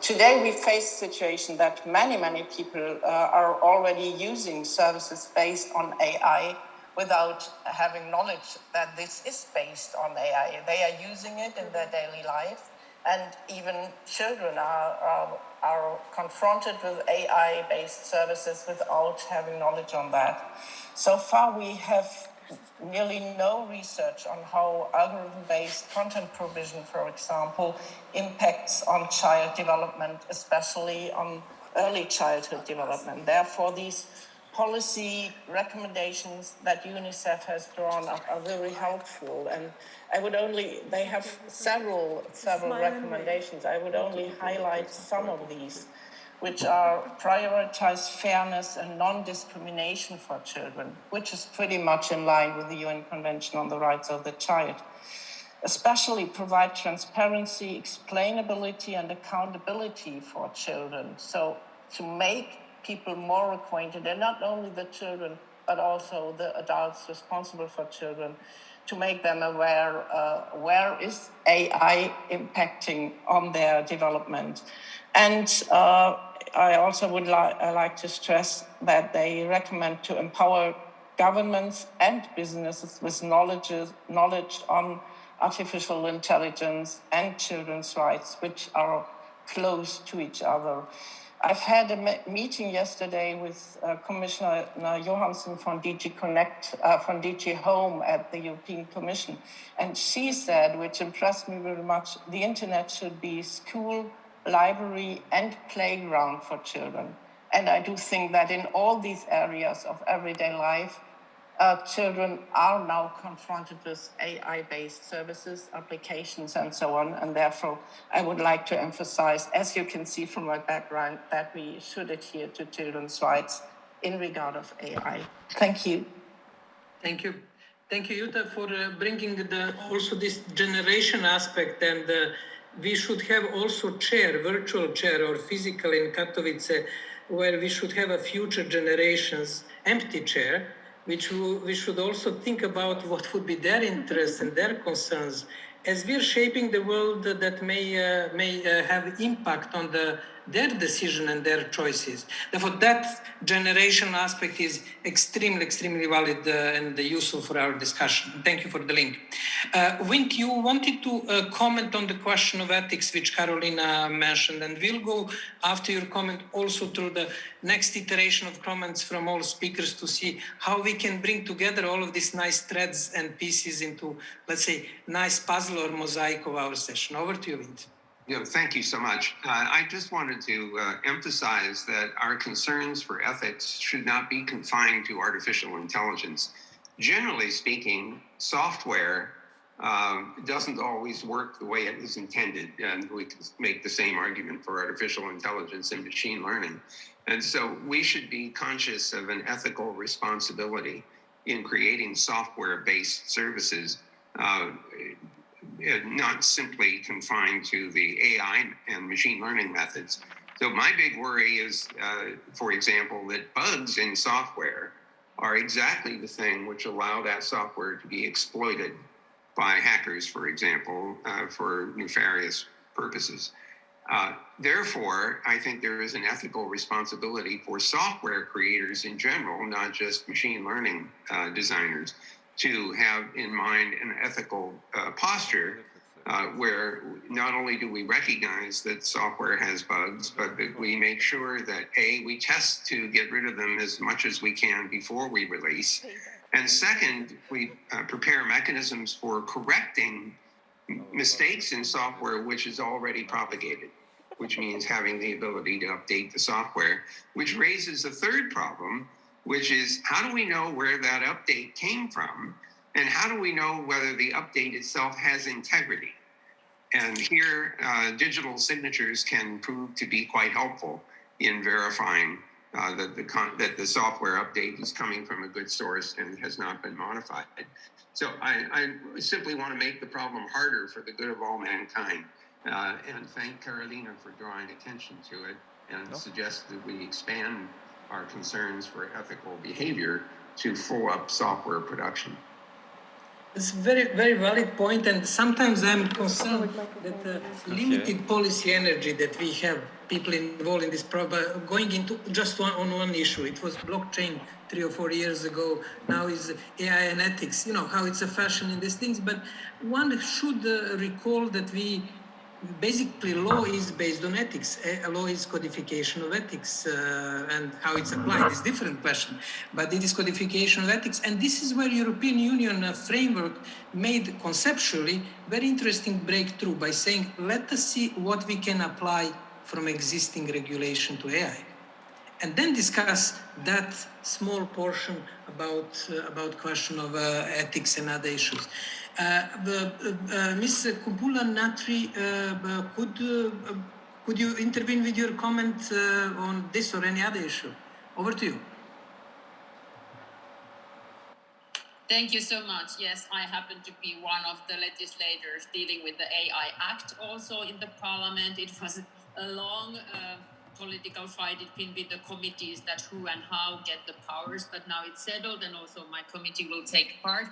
today we face a situation that many, many people uh, are already using services based on AI without having knowledge that this is based on AI. They are using it in their daily life and even children are, are, are confronted with AI-based services without having knowledge on that. So far we have nearly no research on how algorithm-based content provision, for example, impacts on child development, especially on early childhood development. Therefore, these policy recommendations that UNICEF has drawn up are very helpful. And I would only, they have several, several recommendations. I would only highlight some of these which are prioritize fairness and non-discrimination for children, which is pretty much in line with the UN Convention on the Rights of the Child. especially provide transparency, explainability, and accountability for children. So to make people more acquainted, and not only the children, but also the adults responsible for children, to make them aware uh, where is AI impacting on their development. And uh, I also would li like to stress that they recommend to empower governments and businesses with knowledge, knowledge on artificial intelligence and children's rights, which are close to each other. I've had a meeting yesterday with uh, Commissioner Johansson from DG Connect, uh, from DG Home at the European Commission. And she said, which impressed me very much, the internet should be school, library and playground for children. And I do think that in all these areas of everyday life, uh, children are now confronted with AI-based services, applications, and so on. And therefore, I would like to emphasize, as you can see from my background, that we should adhere to children's rights in regard of AI. Thank you. Thank you. Thank you, Jutta, for uh, bringing the, also this generation aspect. And uh, we should have also chair, virtual chair or physical in Katowice, where we should have a future generations empty chair which we should also think about what would be their interests and their concerns. As we're shaping the world that may uh, may uh, have impact on the their decision and their choices. Therefore, that generation aspect is extremely, extremely valid uh, and useful for our discussion. Thank you for the link. Uh, Vint, you wanted to uh, comment on the question of ethics, which Carolina mentioned, and we'll go after your comment also through the next iteration of comments from all speakers to see how we can bring together all of these nice threads and pieces into, let's say, nice puzzle or mosaic of our session. Over to you, Vint. Yeah, thank you so much. Uh, I just wanted to uh, emphasize that our concerns for ethics should not be confined to artificial intelligence. Generally speaking, software um, doesn't always work the way it is intended. And we can make the same argument for artificial intelligence and machine learning. And so we should be conscious of an ethical responsibility in creating software-based services uh, uh, not simply confined to the AI and machine learning methods. So my big worry is, uh, for example, that bugs in software are exactly the thing which allow that software to be exploited by hackers, for example, uh, for nefarious purposes. Uh, therefore, I think there is an ethical responsibility for software creators in general, not just machine learning uh, designers, to have in mind an ethical uh, posture uh, where not only do we recognize that software has bugs, but that we make sure that A, we test to get rid of them as much as we can before we release. And second, we uh, prepare mechanisms for correcting mistakes in software which is already propagated, which means having the ability to update the software, which raises a third problem, which is how do we know where that update came from? And how do we know whether the update itself has integrity? And here, uh, digital signatures can prove to be quite helpful in verifying uh, that, the that the software update is coming from a good source and has not been modified. So I, I simply want to make the problem harder for the good of all mankind. Uh, and thank Carolina for drawing attention to it and suggest that we expand our concerns for ethical behavior to full up software production. It's a very, very valid point, and sometimes I'm concerned that the limited policy energy that we have, people involved in this problem, going into just one, on one issue. It was blockchain three or four years ago. Now is AI and ethics. You know how it's a fashion in these things, but one should uh, recall that we basically law is based on ethics. A law is codification of ethics uh, and how it's applied is different question, but it is codification of ethics. And this is where European Union uh, framework made conceptually very interesting breakthrough by saying, let us see what we can apply from existing regulation to AI. And then discuss that small portion about, uh, about question of uh, ethics and other issues. Uh, uh, Ms. Kumpula Natri, uh, could, could you intervene with your comment on this or any other issue? Over to you. Thank you so much. Yes, I happen to be one of the legislators dealing with the AI Act also in the parliament. It was a long uh, political fight. It's been with the committees that who and how get the powers, but now it's settled and also my committee will take part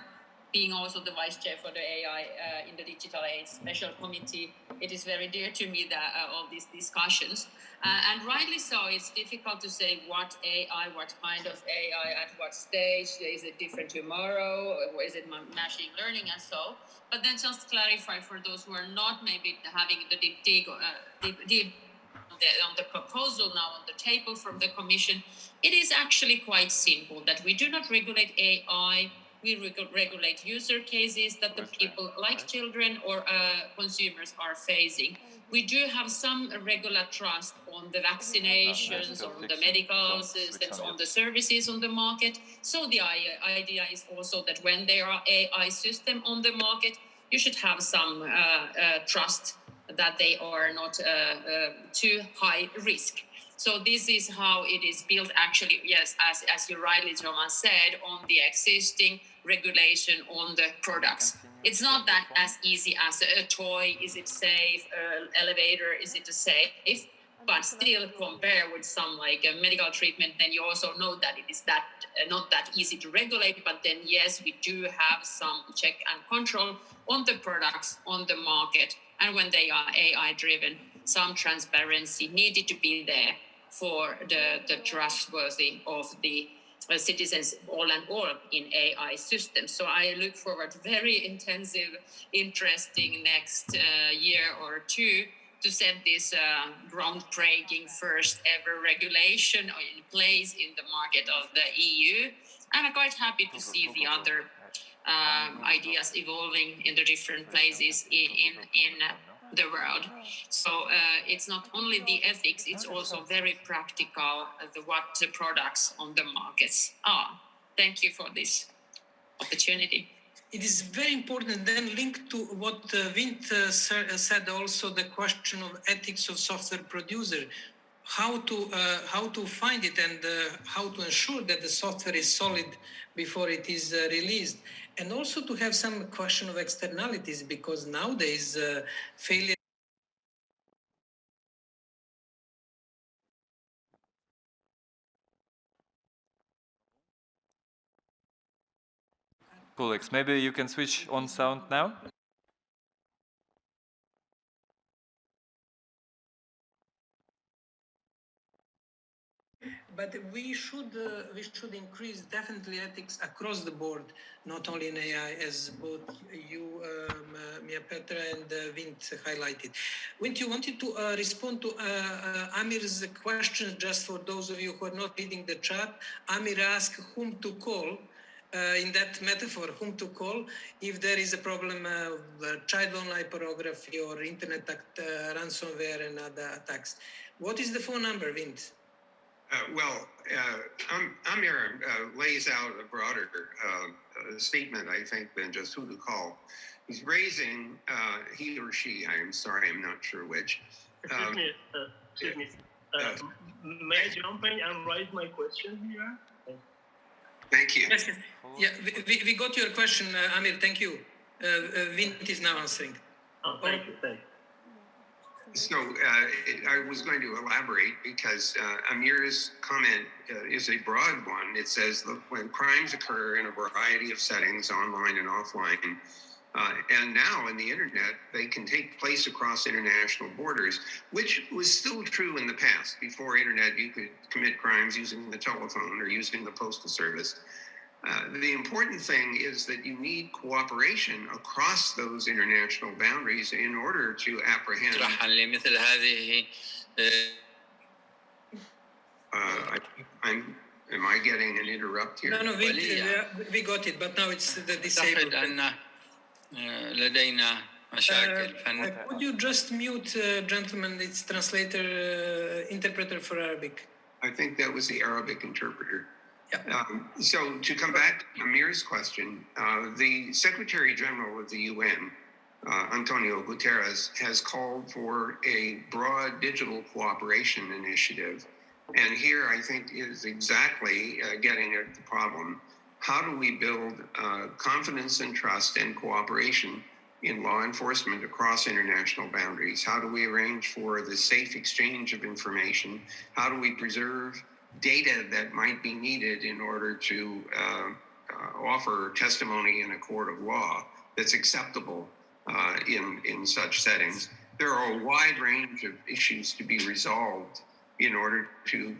being also the vice chair for the AI uh, in the Digital Age Special Committee, it is very dear to me that uh, all these discussions. Uh, and rightly so, it's difficult to say what AI, what kind of AI, at what stage. Is it different tomorrow? Or is it machine learning and so? But then just clarify for those who are not maybe having the deep dig, uh, on the proposal now on the table from the Commission, it is actually quite simple that we do not regulate AI we reg- regulate user cases that the people like children or uh, consumers are facing. We do have some regular trust on the vaccinations, on the medical systems, on the services on the market. So the idea is also that when there are AI system on the market, you should have some uh, uh, trust that they are not uh, uh, too high risk. So this is how it is built actually, yes, as, as you rightly, Thomas said, on the existing regulation on the products. It's not that as easy as a, toy, is it safe, an elevator, is it safe? But still compare with some like a medical treatment, then you also know that it is that uh, not that easy to regulate. But then yes, we do have some check and control on the products on the market, and when they are AI driven, some transparency needed to be there for the, the trustworthy of the citizens all and all in AI systems. So I look forward very intensive, interesting next uh, year or two to set this uh, groundbreaking first ever regulation in place in the market of the EU. And I'm quite happy to see the other um, ideas evolving in the different places in, in, in the world. So uh, it's not only the ethics, it's also very practical uh, the, what the products on the markets are. Thank you for this opportunity. It is very important then linked to what uh, Vint uh, said also the question of ethics of software producer how to uh, how to find it and uh, how to ensure that the software is solid before it is uh, released and also to have some question of externalities because nowadays uh, failure maybe you can switch on sound now. But we should uh, we should increase definitely ethics across the board, not only in AI, as both you, um, uh, Miapetra and uh, Vint highlighted. Vint, you wanted to uh, respond to uh, Amir's question, just for those of you who are not reading the chat. Amir asked whom to call. In that metaphor, whom to call if there is a problem of child online pornography or internet act, ransomware and other attacks. What is the phone number, Vint? Uh, well, uh, Amir uh, lays out a broader uh, statement, I think, than just who to call. He's raising, uh, he or she, I'm sorry, I'm not sure which. Excuse um, me, uh, excuse me. may I jump in and raise my question here? Thank you. Yes, yeah, we, we got your question, Amir, thank you. Vint is now answering. Oh, thank you, thank you. So uh, I was going to elaborate because uh, Amir's comment uh, is a broad one. It says, look, when crimes occur in a variety of settings, online and offline, uh, and now in the internet, they can take place across international borders, which was still true in the past. Before internet, you could commit crimes using the telephone or using the postal service. Uh, the important thing is that you need cooperation across those international boundaries in order to apprehend. Uh, I, am am I getting an interrupt here? No, no, we, we got it, but now it's the disabled. Uh, could you just mute, uh, gentlemen? It's translator, uh, interpreter for Arabic. I think that was the Arabic interpreter. Um, so to come back to Amir's question, uh, the Secretary General of the UN, uh, Antonio Guterres, has called for a broad digital cooperation initiative. And here I think is exactly uh, getting at the problem. how do we build uh, confidence and trust and cooperation in law enforcement across international boundaries? How do we arrange for the safe exchange of information? How do we preserve data that might be needed in order to uh, uh, offer testimony in a court of law that's acceptable uh, in, in such settings? There are a wide range of issues to be resolved in order to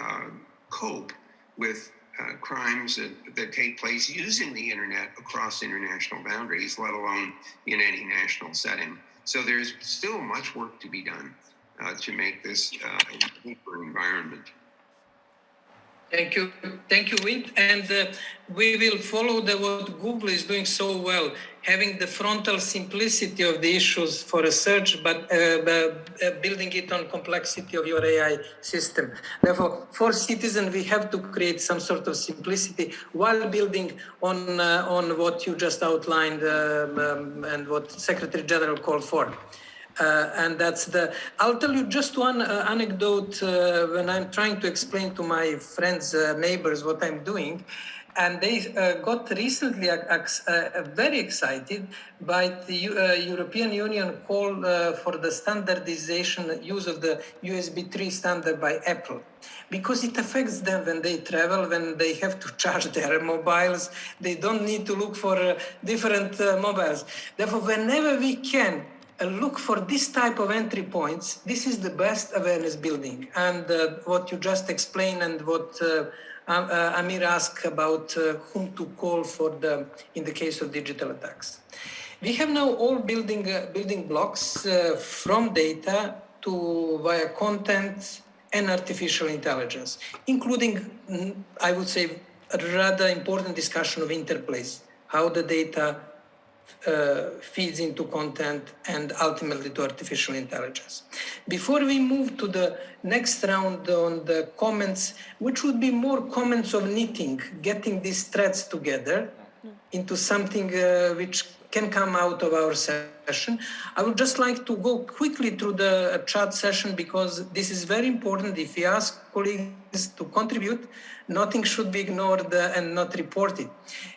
uh, cope with uh, crimes that, that take place using the internet across international boundaries, let alone in any national setting. So there's still much work to be done uh, to make this a deeper environment. Thank you, thank you, Vint. And uh, we will follow the what Google is doing so well, having the frontal simplicity of the issues for research, but uh, uh, building it on complexity of your AI system. Therefore, for citizens, we have to create some sort of simplicity while building on uh, on what you just outlined um, um, and what Secretary General called for. Uh, and that's the, I'll tell you just one uh, anecdote uh, when I'm trying to explain to my friends, uh, neighbors, what I'm doing. And they uh, got recently uh, very excited by the European Union call for the standardization use of the USB 3 standard by Apple. Because it affects them when they travel, when they have to charge their mobiles, they don't need to look for different mobiles. Therefore, whenever we can, look for this type of entry points. This is the best awareness building. And uh, what you just explained and what uh, uh, Amir asked about uh, whom to call for the in the case of digital attacks. We have now all building uh, building blocks uh, from data to via content and artificial intelligence, including, mm, I would say, a rather important discussion of interplays, how the data uh, feeds into content and ultimately to artificial intelligence. Before we move to the next round on the comments, which would be more comments of knitting, getting these threads together into something uh, which can come out of our session. I would just like to go quickly through the chat session because this is very important. If we ask colleagues to contribute, nothing should be ignored and not reported.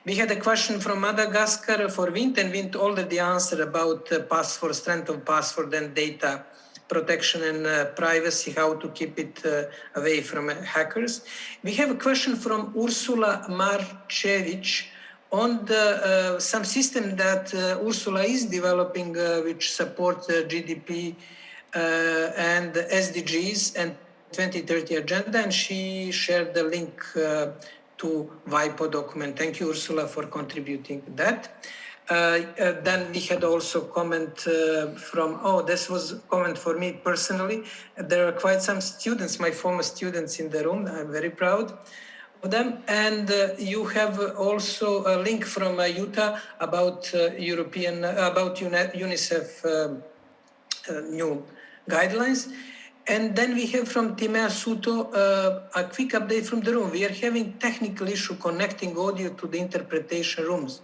We had a question from Madagascar for Vint and Vint already answered about uh, password, strength of password and data protection and uh, privacy, how to keep it uh, away from uh, hackers. We have a question from Ursula Marchevich on the uh, some system that uh, Ursula is developing, which support GDP and SDGs and 2030 agenda, and she shared the link to WIPO document. Thank you, Ursula, for contributing that. Uh, uh, then we had also comment uh, from, oh, this was comment for me personally. There are quite some students, my former students in the room. I'm very proud of them. And uh, you have also a link from uh, Jutta about uh, European, about UNICEF new guidelines. And then we have from Timea Suto uh, a quick update from the room. We are having technical issue connecting audio to the interpretation rooms.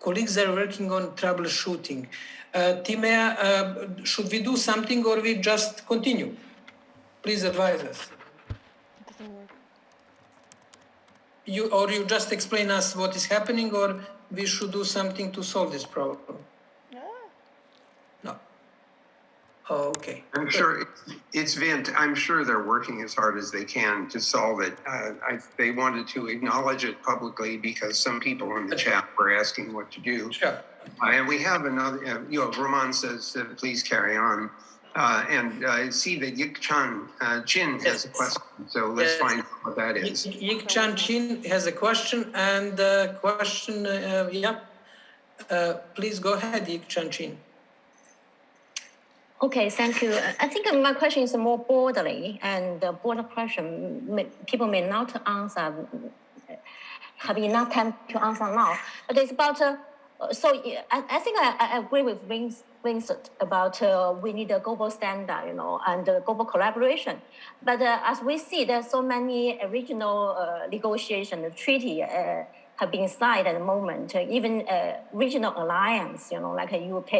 Colleagues are working on troubleshooting. Uh, Timea, uh, should we do something or we just continue? Please advise us. you or you just explain us what is happening or we should do something to solve this problem? No. Oh, okay. I'm sure it's, it's Vint. I'm sure they're working as hard as they can to solve it. Uh, I, they wanted to acknowledge it publicly because some people in the chat were asking what to do. Sure. Uh, and we have another, uh, you know, Roman says, uh, please carry on. Uh, and I see that Yik Chan uh, Chin has a question, so let's yes. find out what that is. Yik Chan Chin has a question, and the question, yeah, uh, please go ahead, Yik Chan Chin. Okay, thank you. I think my question is more broadly, and the broader question may, people may not answer, have enough time to answer now. But it's about, uh, so I, I think I, I agree with Vince Vincent about uh, we need a global standard, you know, and uh, global collaboration. But uh, as we see, there's so many regional uh, negotiation treaty uh, have been signed at the moment. Uh, even a regional alliance, you know, like a UK,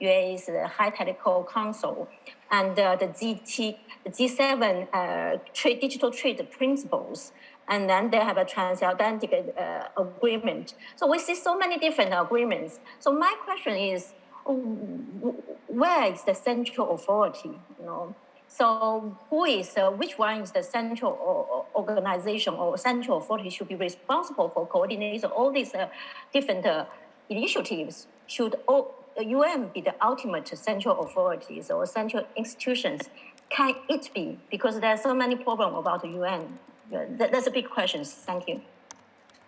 US uh, High Technical Council, and the GT, the G7 trade, digital trade principles and then they have a transatlantic uh, agreement. So we see so many different agreements. So my question is, where is the central authority? You know, so who is uh, which one is the central organization or central authority should be responsible for coordinating all these uh, different uh, initiatives? Should all, UN be the ultimate central authorities or central institutions? Can it be? Because there are so many problems about the UN. That's a big question. Thank you.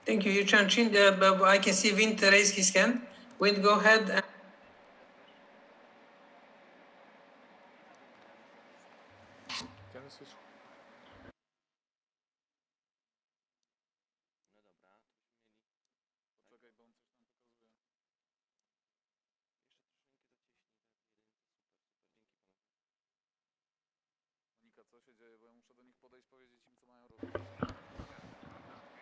Thank you, Yu Chin. Uh, I can see Vint raise his hand. Vint, go ahead.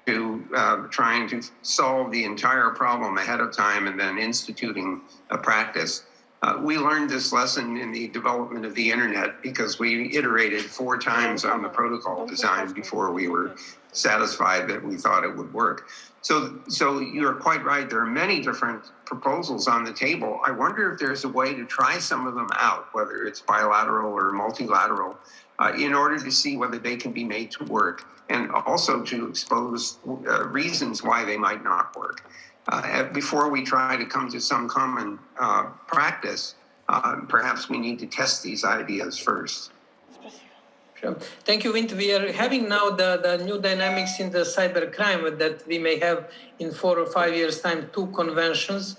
To uh, trying to solve the entire problem ahead of time and then instituting a practice. Uh, we learned this lesson in the development of the internet because we iterated four times on the protocol design before we were satisfied that we thought it would work. So, so you're quite right. There are many different proposals on the table. I wonder if there's a way to try some of them out, whether it's bilateral or multilateral, uh, in order to see whether they can be made to work and also to expose uh, reasons why they might not work. Uh, before we try to come to some common uh, practice, uh, perhaps we need to test these ideas first. Sure. Thank you, Vint. We are having now the, the new dynamics in the cybercrime that we may have in four or five years' time, two conventions.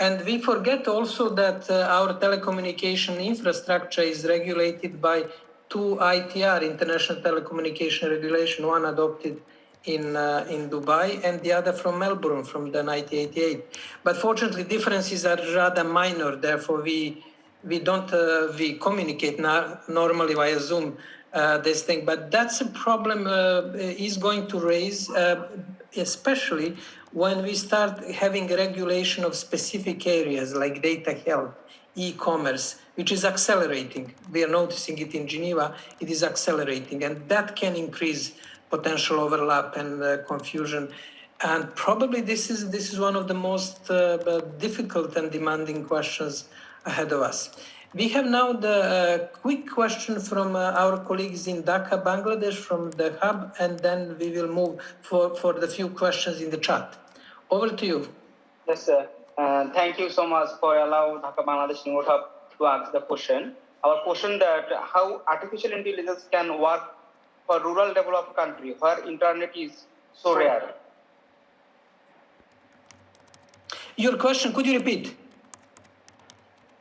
And we forget also that uh, our telecommunication infrastructure is regulated by two ITR, International Telecommunication Regulation, one adopted in uh, in Dubai and the other from Melbourne from the 1988. But fortunately, differences are rather minor. Therefore, we we don't uh, we communicate now normally via Zoom uh, this thing. But that's a problem uh, is going to raise, uh, especially when we start having regulation of specific areas like data health, e-commerce, which is accelerating. We are noticing it in Geneva. It is accelerating, and that can increase potential overlap and uh, confusion. And probably this is this is one of the most uh, difficult and demanding questions ahead of us. We have now the uh, quick question from uh, our colleagues in Dhaka, Bangladesh, from the hub, and then we will move for, for the few questions in the chat. Over to you. Yes, sir. Uh, thank you so much for allowing Dhaka, Bangladesh Hub to ask the question. Our question that how artificial intelligence can work for rural developed country where internet is so rare. Your question, could you repeat?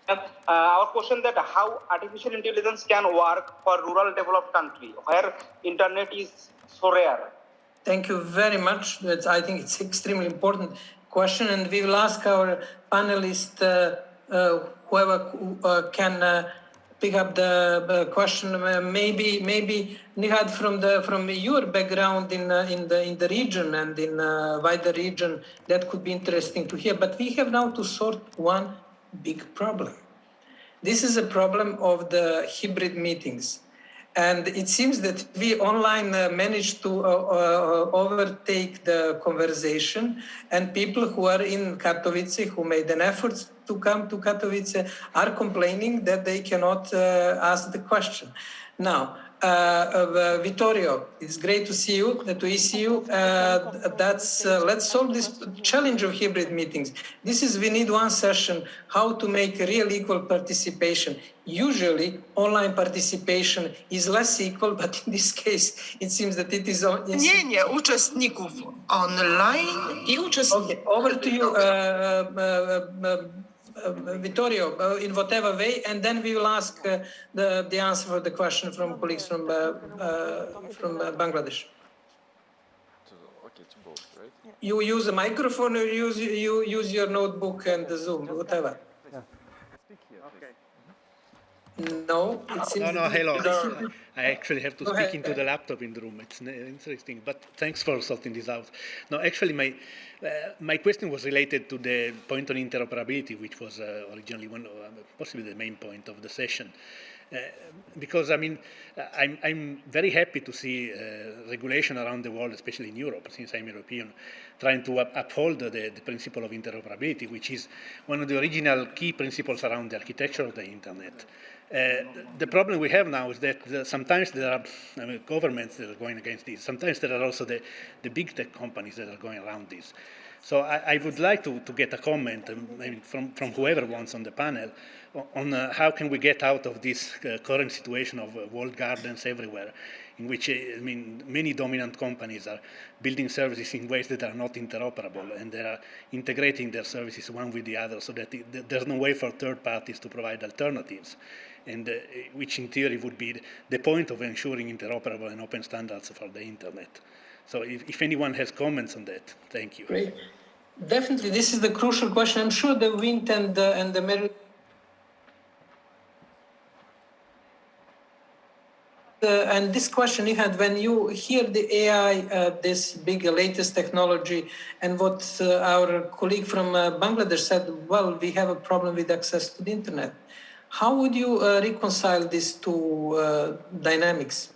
Uh, our question that how artificial intelligence can work for rural developed country where internet is so rare. Thank you very much. That's, I think it's extremely important question, and we will ask our panelists, uh, uh, whoever uh, can uh, pick up the question. Uh, maybe, maybe Nighat, from the from your background in in the in the region and in wider region, that could be interesting to hear. But we have now to sort one big problem. This is a problem of the hybrid meetings. And it seems that we online uh, managed to uh, uh, overtake the conversation and people who are in Katowice, who made an effort to come to Katowice, are complaining that they cannot uh, ask the question. Now, Vittorio, it's great to see you, to see you. Uh, that's let's solve this challenge of hybrid meetings. This is we need one session how to make real equal participation. Usually, online participation is less equal, but in this case, it seems that it is. Nie, uczestników online i uczestników. Okay, over to you. Uh, Vittorio, uh, in whatever way, and then we will ask uh, the, the answer for the question from colleagues from, from Bangladesh. You use a microphone or use, you use your notebook and the Zoom, whatever. No, it seems no, no, hello. I actually have to speak into the laptop in the room. It's interesting, but thanks for sorting this out. No, actually, my uh, my question was related to the point on interoperability, which was uh, originally one, uh, possibly the main point of the session. Uh, because I mean, I'm, I'm very happy to see uh, regulation around the world, especially in Europe, since I'm European, trying to up uphold the, the, principle of interoperability, which is one of the original key principles around the architecture of the internet. Uh, the problem we have now is that the, sometimes there are I mean, governments that are going against this. Sometimes there are also the, the big tech companies that are going around this. So I, I would like to, to get a comment um, from, from whoever wants on the panel on uh, how can we get out of this uh, current situation of uh, walled gardens everywhere, in which, uh, I mean, many dominant companies are building services in ways that are not interoperable, and they are integrating their services one with the other so that it, there's no way for third parties to provide alternatives, and uh, which in theory would be the point of ensuring interoperable and open standards for the internet. So if, if anyone has comments on that, thank you. Great. Definitely, this is the crucial question. I'm sure the Vint and the, and the merit Uh, and this question you had when you hear the AI, uh, this big latest technology, and what uh, our colleague from uh, Bangladesh said, well, we have a problem with access to the internet. How would you uh, reconcile these two dynamics?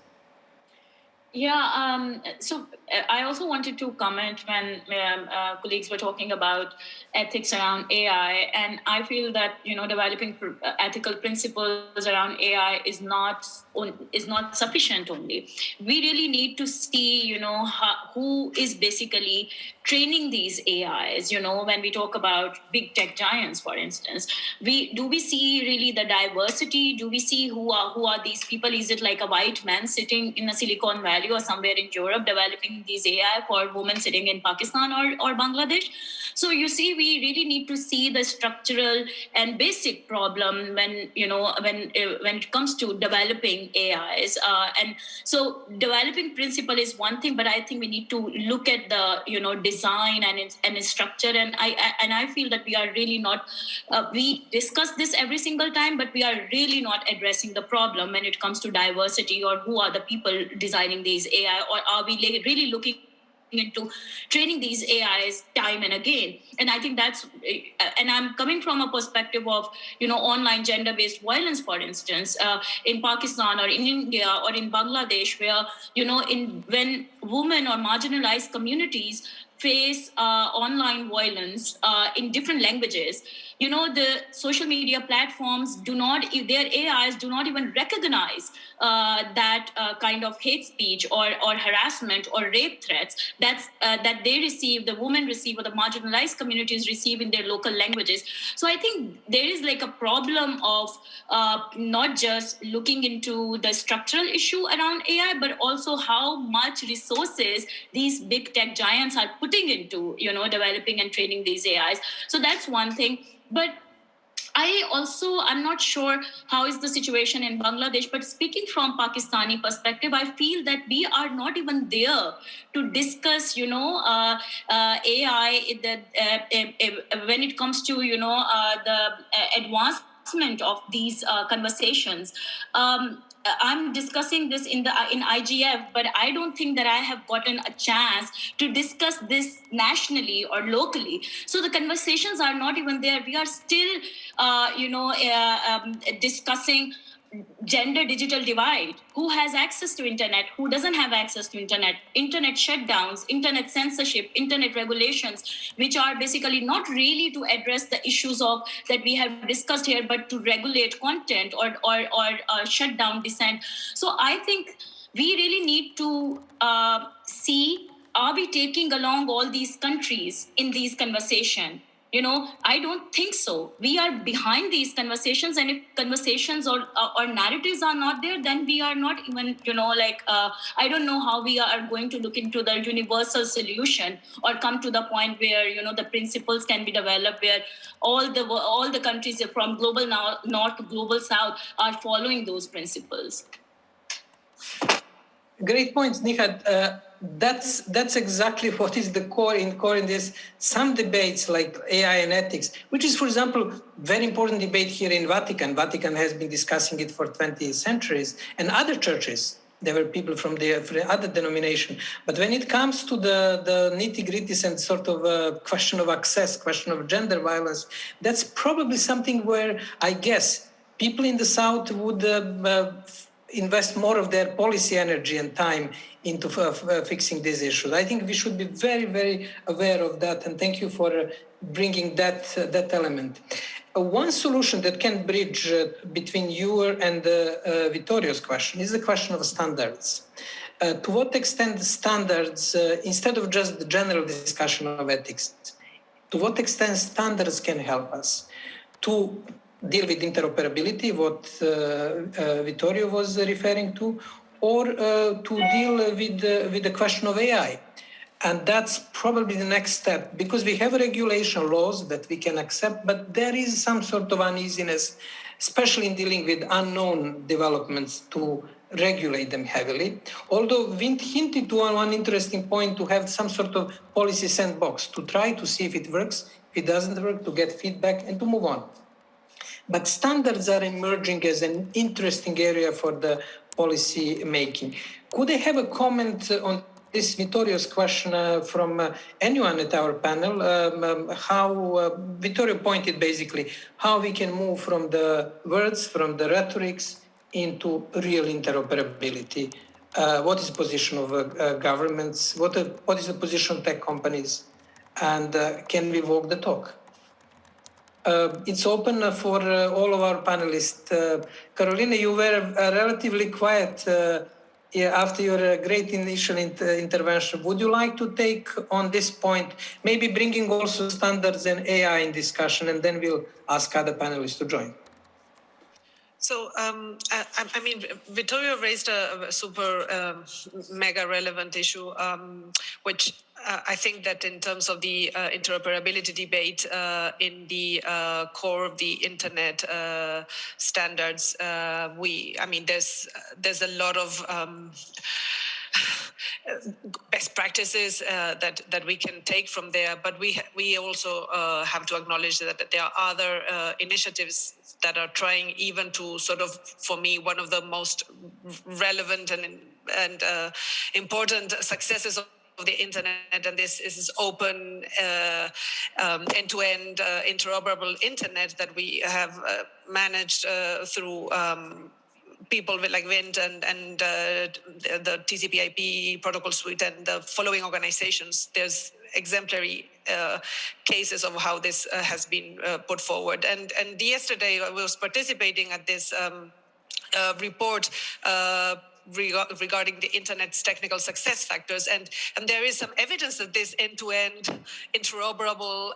Yeah, um, so uh, I also wanted to comment when um, uh, colleagues were talking about ethics around AI, and I feel that you know developing pr- uh, ethical principles around AI is not is not sufficient. Only we really need to see you know how, who is basically training these AIs. You know when we talk about big tech giants, for instance, we do we see really the diversity? Do we see who are who are these people? Is it like a white man sitting in a Silicon? Valley or somewhere in Europe developing these AI for women sitting in Pakistan or, or Bangladesh. So you see, we really need to see the structural and basic problem when you know when uh, when it comes to developing AIs. Uh, and so developing principle is one thing, but I think we need to look at the you know design and its and its structure. And I, I and I feel that we are really not uh, we discuss this every single time, but we are really not addressing the problem when it comes to diversity or who are the people designing these AI, or are we really looking into training these AIs time and again. And I think that's, uh, and I'm coming from a perspective of, you know, online gender based violence, for instance, uh, in Pakistan or in India or in Bangladesh, where, you know, in when women or marginalized communities face uh, online violence uh, in different languages you know the social media platforms do not their ais do not even recognize uh, that uh, kind of hate speech or, or harassment or rape threats. That's uh, that they receive the women receive or the marginalized communities receive in their local languages. So i think there is like a problem of uh, not just looking into the structural issue around ai but also how much resources these big tech giants are putting into you know developing and training these ais so that's one thing but I also, I'm not sure how is the situation in Bangladesh, but speaking from Pakistani perspective, I feel that we are not even there to discuss, you know, uh, uh, AI the, uh, when it comes to, you know, uh, the advancement of these uh, conversations. Um, I'm discussing this in the in IGF, but I don't think that I have gotten a chance to discuss this nationally or locally. So the conversations are not even there. We are still, uh, you know, uh, um, discussing gender digital divide. Who has access to internet? Who doesn't have access to internet? Internet shutdowns internet censorship internet regulations which are basically not really to address the issues of that we have discussed here but to regulate content or or, or uh, shut down dissent. So i think we really need to uh, see are we taking along all these countries in these conversations you know i don't think so. We are behind these conversations and if conversations or or narratives are not there then we are not even you know like uh, i don't know how we are going to look into the universal solution or come to the point where you know the principles can be developed where all the all the countries from global north to global south are following those principles. Great points Nighat uh, that's that's exactly what is the core in core in this some debates like AI and ethics, which is, for example, very important debate here in Vatican. Vatican has been discussing it for 20 centuries, and other churches. There were people from the other denomination, but when it comes to the the nitty gritties and sort of a question of access, question of gender violence, that's probably something where I guess people in the south would uh, invest more of their policy energy and time into fixing these issues. I think we should be very, very aware of that, and thank you for bringing that that element. Uh, one solution that can bridge uh, between you and uh, Vittorio's question is the question of standards. Uh, to what extent standards, uh, instead of just the general discussion of ethics, to what extent standards can help us to deal with interoperability, what uh, Vittorio was referring to, or uh, to deal with, uh, with the question of AI. And that's probably the next step because we have regulation laws that we can accept, but there is some sort of uneasiness, especially in dealing with unknown developments to regulate them heavily. Although Vint hinted to one interesting point to have some sort of policy sandbox to try to see if it works, if it doesn't work, to get feedback and to move on. But standards are emerging as an interesting area for the policy making. Could I have a comment on this Vittorio's question uh, from uh, anyone at our panel, um, um, how uh, Vittorio pointed basically how we can move from the words, from the rhetorics into real interoperability. Uh, what is the position of uh, uh, governments? What, what is the position of tech companies? And can we walk the talk? It's open for all of our panelists. Carolina, you were relatively quiet yeah, after your uh, great initial inter intervention, would you like to take on this point, maybe bringing also standards and AI in discussion, and then we'll ask other panelists to join? So, um, I, I, mean, Vittorio raised a, super um, mega relevant issue, um, which uh, I think that in terms of the uh, interoperability debate uh, in the uh, core of the internet uh, standards, uh, we, I mean, there's there's a lot of um, best practices uh, that that we can take from there. But we we also uh, have to acknowledge that, that there are other uh, initiatives that are trying even to sort of, for me, one of the most relevant and and uh, important successes of the internet and this is open uh, um, end-to-end uh, interoperable internet that we have uh, managed uh, through um, people with like Vint and, and uh, the, the TCP/IP protocol suite and the following organizations. There's exemplary uh, cases of how this uh, has been uh, put forward. And and yesterday I was participating at this um, report. Uh, regarding the internet's technical success factors. And and there is some evidence that this end-to-end interoperable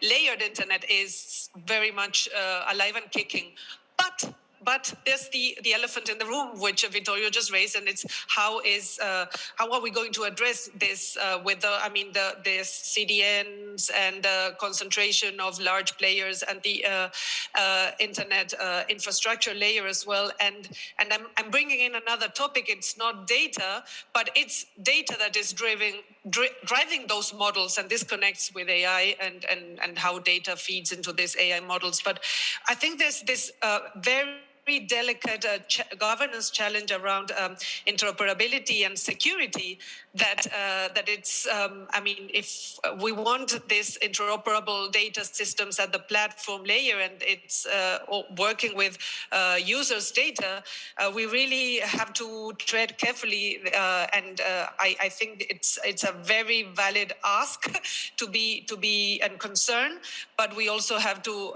layered internet is very much alive and kicking. But but there's the, the elephant in the room, which Vittorio just raised, and it's how is uh, how are we going to address this uh, with the I mean the the CDNs and the concentration of large players and the uh, uh internet uh, infrastructure layer as well. And and I'm I'm bringing in another topic. It's not data, but it's data that is driving dri driving those models, and this connects with AI and and and how data feeds into these AI models. But I think there's this uh, very very delicate uh, ch governance challenge around um, interoperability and security that uh, that it's um, I mean if we want this interoperable data systems at the platform layer and it's uh, working with uh, users data uh, we really have to tread carefully uh, and I, I, think it's it's a very valid ask to be to be and concern but we also have to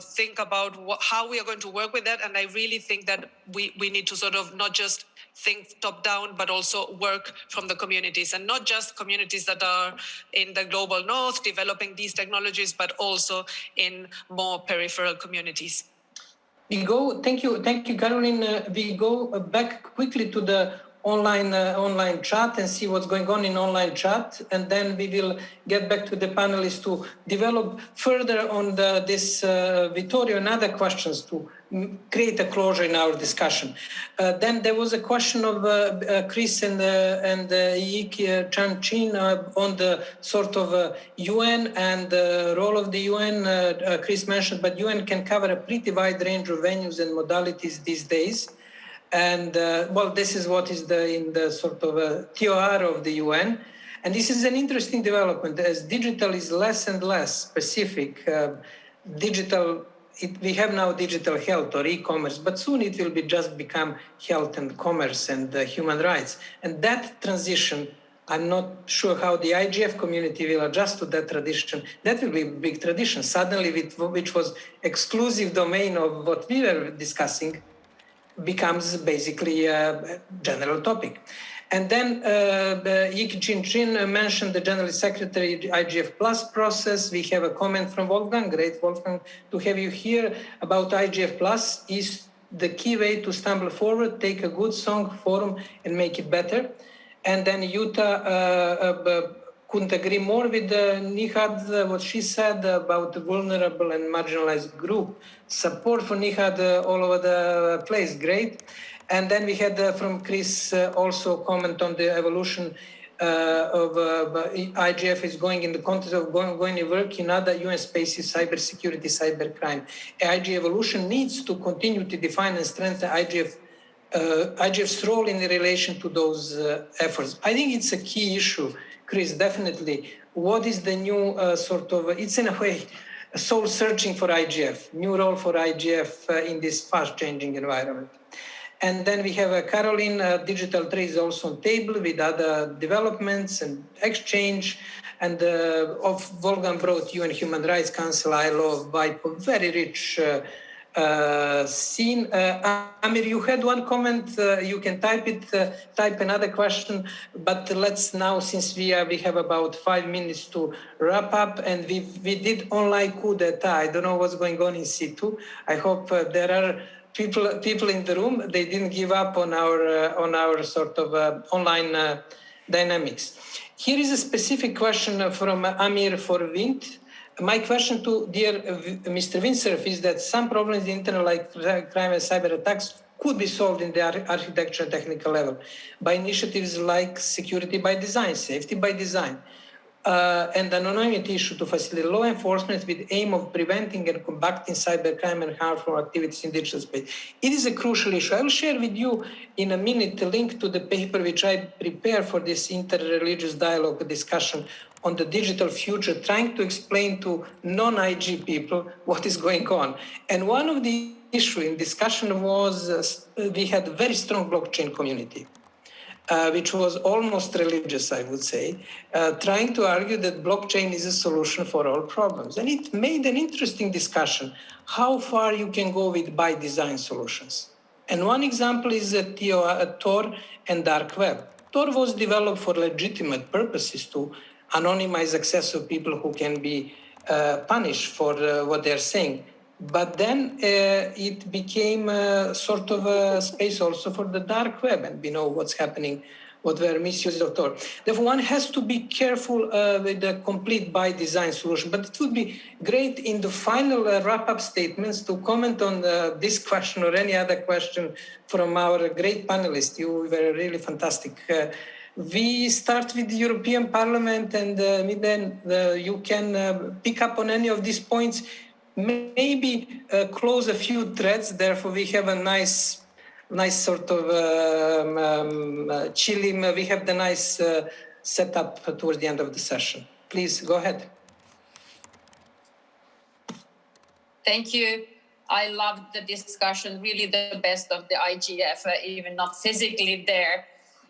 think about what, how we are going to work with that and I really think that we, we need to sort of not just think top down, but also work from the communities and not just communities that are in the global north developing these technologies, but also in more peripheral communities. We go, thank you, thank you, Caroline. Uh, we go back quickly to the online uh, online chat and see what's going on in online chat and then we will get back to the panelists to develop further on the, this uh, Vittorio and other questions to create a closure in our discussion. Uh, then there was a question of uh, uh, Chris and uh, and Yik Chan Chin on the sort of UN and the role of the UN. Chris mentioned, but UN can cover a pretty wide range of venues and modalities these days. And uh, well, this is what is the in the sort of a TOR of the UN. And this is an interesting development as digital is less and less specific. Uh, digital it, we have now digital health or e-commerce, but soon it will be just become health and commerce and uh, human rights. And that transition, I'm not sure how the IGF community will adjust to that tradition. That will be a big tradition. Suddenly, which was exclusive domain of what we were discussing, becomes basically a general topic. And then uh, Yik Chan Chin mentioned the General Secretary IGF Plus process. We have a comment from Wolfgang, great Wolfgang, to have you here about IGF Plus is the key way to stumble forward, take a good song forum and make it better. And then Jutta uh, uh, couldn't agree more with uh, Nighat, uh, what she said about the vulnerable and marginalized group. Support for Nighat uh, all over the place, great. And then we had uh, from Chris uh, also comment on the evolution uh, of IGF is going in the context of going, going to work in other UN spaces, cybersecurity, cybercrime. IG evolution needs to continue to define and strengthen IGF IGF's role in relation to those efforts. I think it's a key issue, Chris, definitely. What is the new uh, sort of, it's in a way, soul searching for IGF, new role for IGF in this fast changing environment. And then we have a Caroline uh, Digital Trade also on table with other developments and exchange. And uh, of Wolfgang brought UN Human Rights Council, ILO, WIPO, very rich uh, uh. Uh, Amir, you had one comment. Uh, you can type it, uh, type another question. But let's now, since we we have about five minutes to wrap up, and we we did online coup d'état. I don't know what's going on in situ. I hope uh, there are people people in the room they didn't give up on our on our sort of online dynamics. Here is a specific question from Amir for Vint. My question to dear Mr. Vint Cerf is that some problems in the internet like crime and cyber attacks could be solved in the architecture and technical level by initiatives like security by design, safety by design, uh, and anonymity issue to facilitate law enforcement with aim of preventing and combating cybercrime and harmful activities in digital space. It is a crucial issue. I will share with you in a minute a link to the paper which I prepared for this inter-religious dialogue discussion on the digital future, trying to explain to non-IG people what is going on. And one of the issue in discussion was uh, we had a very strong blockchain community uh, which was almost religious, I would say, uh, trying to argue that blockchain is a solution for all problems. And it made an interesting discussion how far you can go with by design solutions. And one example is Tor and dark web. Tor was developed for legitimate purposes to anonymize access of people who can be uh, punished for uh, what they're saying. But then uh, it became sort of a space also for the dark web, and we know what's happening, what were misuse of Tor. Therefore, one has to be careful uh, with the complete by design solution. But it would be great in the final uh, wrap-up statements to comment on this question or any other question from our great panelists. You were really fantastic. Uh, we start with the European Parliament, and uh, then you can pick up on any of these points maybe uh, close a few threads. Therefore, we have a nice, nice sort of um, um, uh, chilling. We have the nice uh, setup towards the end of the session. Please go ahead. Thank you. I loved the discussion, really the best of the IGF, uh, even not physically there.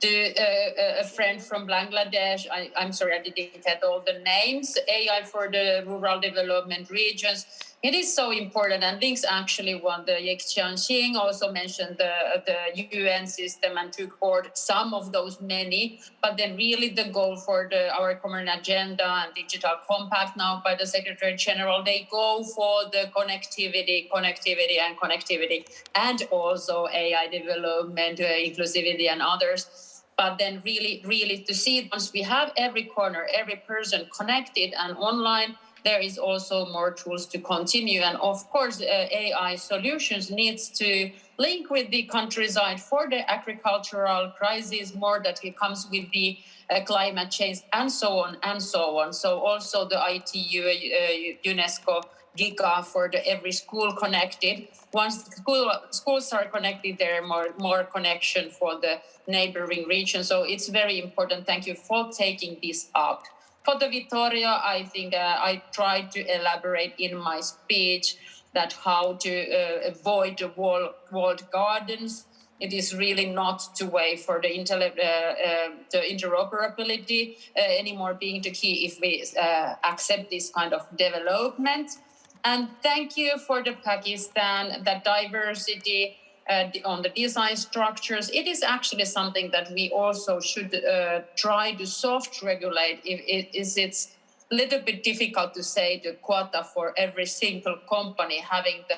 To uh, a friend from Bangladesh, I, am sorry I didn't get all the names, AI for the rural development regions, it is so important and links actually what the Yik Chan Chin also mentioned the, the UN system and took forward some of those many, but then really the goal for the our common agenda and digital compact now by the Secretary General, they go for the connectivity, connectivity and connectivity, and also AI development, uh, inclusivity and others but then really really to see once we have every corner every person connected and online there is also more tools to continue. And of course, uh, AI solutions needs to link with the countryside for the agricultural crisis, more that it comes with the uh, climate change and so on and so on. So also the ITU, uh, UNESCO Giga for the every school connected. Once school, schools are connected, there are more, more connection for the neighboring region. So it's very important. Thank you for taking this up. For the Vittoria, I think uh, I tried to elaborate in my speech. that how to uh, avoid the wall, walled gardens. It is really not to wait for the, uh, uh, the interoperability uh, anymore being the key if we uh, accept this kind of development. And thank you for the Pakistan, that diversity uh, on the design structures. It is actually something that we also should uh, try to soft regulate. If it is, it's little bit difficult to say the quota for every single company having the,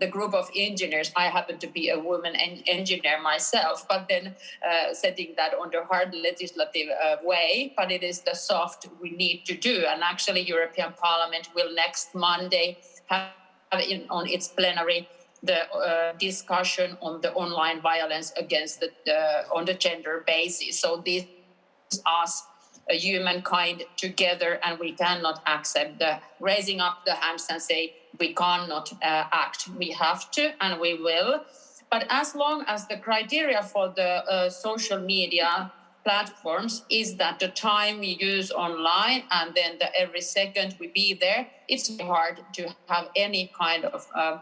the group of engineers. I happen to be a woman en- engineer myself, but then uh, setting that on the hard legislative uh, way, but it is the soft we need to do. And actually, European Parliament will next Monday have in, on its plenary the uh, discussion on the online violence against the, the on the gender basis. So this is us humankind together and we cannot accept the raising up the hands and say we cannot uh, act. We have to and we will. But as long as the criteria for the uh, social media platforms is that the time we use online and then the every second we be there it's hard to have any kind of uh,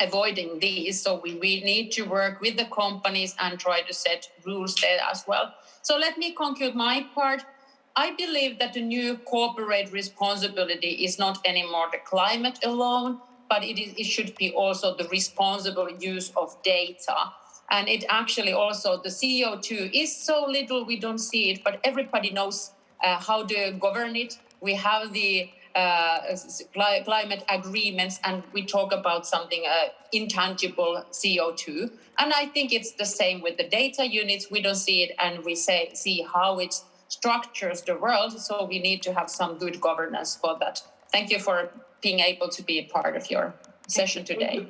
avoiding these. So we, we need to work with the companies and try to set rules there as well so let me conclude my part. I believe that the new corporate responsibility is not anymore the climate alone, but it, is, it should be also the responsible use of data. And it actually also, the CO2 is so little, we don't see it, but everybody knows uh, how to govern it. We have the climate agreements and we talk about something uh, intangible CO2. And I think it's the same with the data units. We don't see it and we say see how it structures the world. So we need to have some good governance for that. Thank you for being able to be a part of your session today.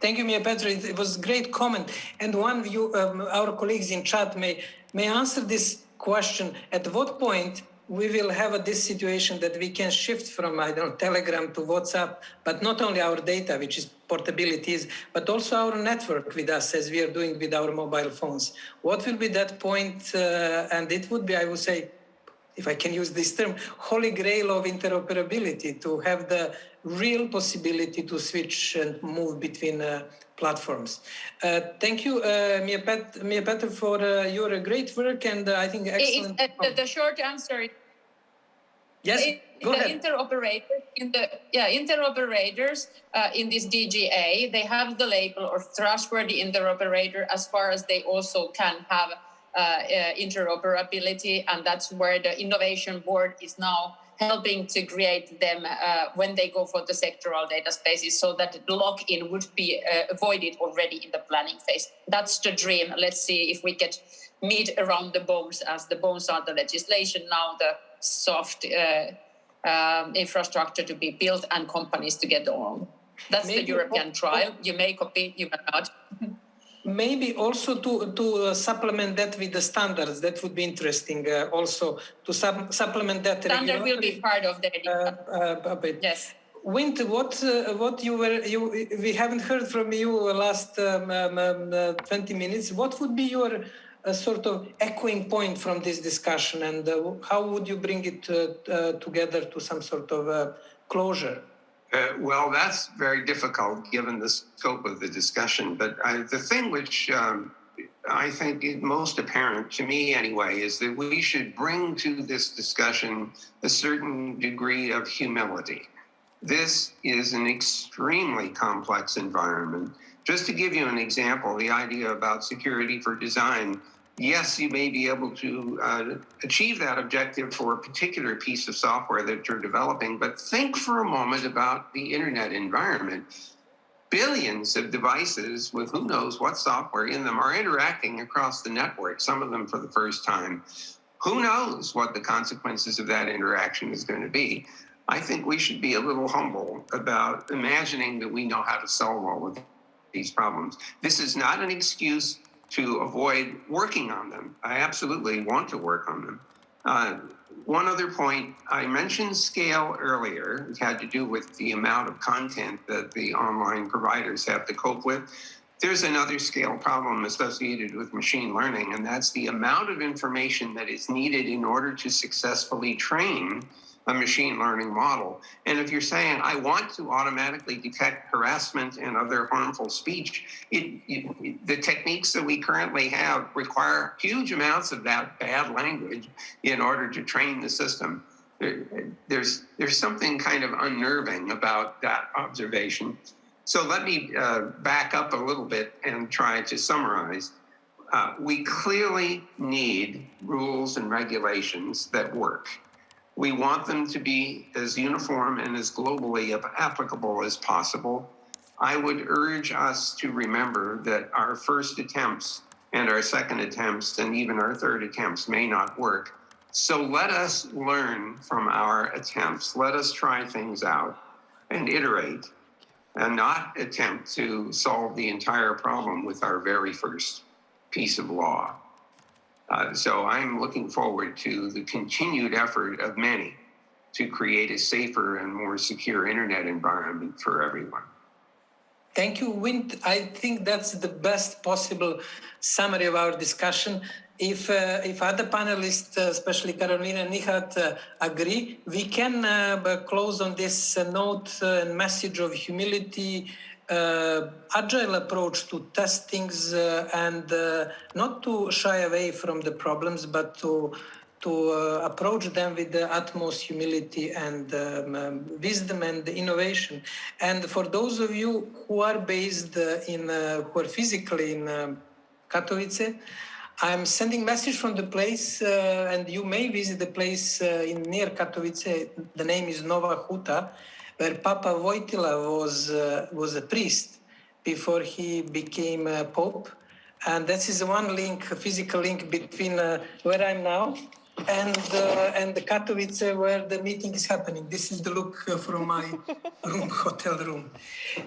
Thank you, Miapetra. It was a great comment. And one of you, um, our colleagues in chat may, may answer this question. At what point we will have a, this situation that we can shift from, I don't know, Telegram to WhatsApp, but not only our data, which is portabilities, but also our network with us as we are doing with our mobile phones. What will be that point? Uh, and it would be, I would say, if I can use this term, holy grail of interoperability to have the real possibility to switch and move between uh, platforms. Uh, thank you, uh, Mia, Pet, Miapetra, for uh, your great work and uh, I think excellent. It, the, the, short answer Yes, it, go the ahead. interoperators in the yeah interoperators uh, in this DGA they have the label of trustworthy interoperator as far as they also can have uh, uh, interoperability, and that's where the innovation board is now helping to create them uh, when they go for the sectoral data spaces so that the lock-in would be uh, avoided already in the planning phase. That's the dream. Let's see if we get meet around the bones as the bones are the legislation now, the soft uh, um, infrastructure to be built and companies to get on. That's Maybe the European trial. You may copy, you may not. maybe also to to uh, supplement that with the standards. That would be interesting uh, also to sub- supplement that standard will be part of the uh, uh yes. Vint, what uh, what you were you we haven't heard from you last um, um, um, uh, 20 minutes. What would be your sort of echoing point from this discussion and how would you bring it together to some sort of closure uh, well, that's very difficult given the scope of the discussion. But the thing which um, I think is most apparent to me, anyway, is that we should bring to this discussion a certain degree of humility. This is an extremely complex environment. Just to give you an example, the idea about security for design yes, you may be able to uh, achieve that objective for a particular piece of software that you're developing, but think for a moment about the internet environment. Billions of devices with who knows what software in them are interacting across the network, some of them for the first time. Who knows what the consequences of that interaction is going to be? I think we should be a little humble about imagining that we know how to solve all of these problems. This is not an excuse to avoid working on them. I absolutely want to work on them. Uh, one other point, I mentioned scale earlier. It had to do with the amount of content that the online providers have to cope with. There's another scale problem associated with machine learning, and that's the amount of information that is needed in order to successfully train a machine learning model. And if you're saying, I want to automatically detect harassment and other harmful speech, it, it, the techniques that we currently have require huge amounts of that bad language in order to train the system. There, there's, there's something kind of unnerving about that observation. So let me uh, back up a little bit and try to summarize. Uh, we clearly need rules and regulations that work. We want them to be as uniform and as globally applicable as possible. I would urge us to remember that our first attempts and our second attempts and even our third attempts may not work. So let us learn from our attempts. Let us try things out and iterate and not attempt to solve the entire problem with our very first piece of law. Uh, so I'm looking forward to the continued effort of many to create a safer and more secure internet environment for everyone. Thank you, Vint. I think that's the best possible summary of our discussion. If, uh, if other panelists, uh, especially Carolina and Nighat, uh, agree, we can uh, close on this uh, note and message of humility, uh, agile approach to test things uh, and uh, not to shy away from the problems, but to to uh, approach them with the utmost humility and um, um, wisdom and innovation. And for those of you who are based uh, in, uh, who are physically in um, Katowice, I'm sending message from the place, and you may visit the place in near Katowice. The name is Nowa Huta where Papa Wojtyla was, uh, was a priest before he became a pope. And that is one link, physical link between uh, where I'm now and uh, and the Katowice where the meeting is happening. This is the look uh, from my room, hotel room.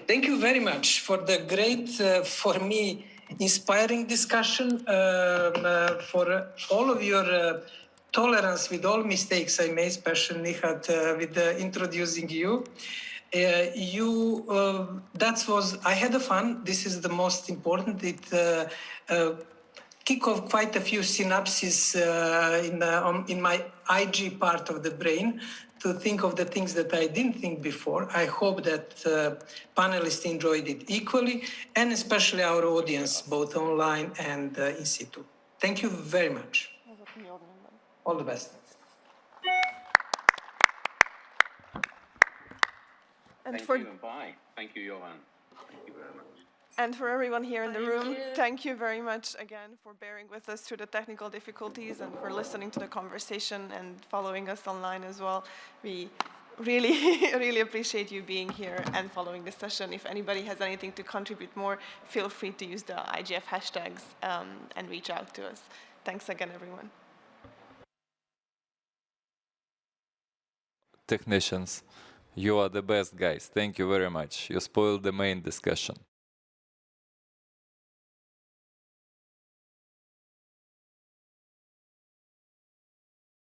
Thank you very much for the great, uh, for me, inspiring discussion, um, for all of your tolerance with all mistakes I made, especially Nighat, uh, with uh, introducing you. Uh, you, uh, that was, I had a fun. This is the most important. It uh, uh, kick off quite a few synapses in, on, in my IG part of the brain to think of the things that I didn't think before. I hope that panelists enjoyed it equally, and especially our audience, both online and in situ. Thank you very much. All the best. And Thank for you and bye. Thank you, Jovan. Thank you very much. And for everyone here in the room, you. thank you very much again for bearing with us through the technical difficulties and for listening to the conversation and following us online as well. We really, really appreciate you being here and following the session. If anybody has anything to contribute more, feel free to use the IGF hashtags um, and reach out to us. Thanks again, everyone. Technicians. You are the best guys. Thank you very much. You spoiled the main discussion.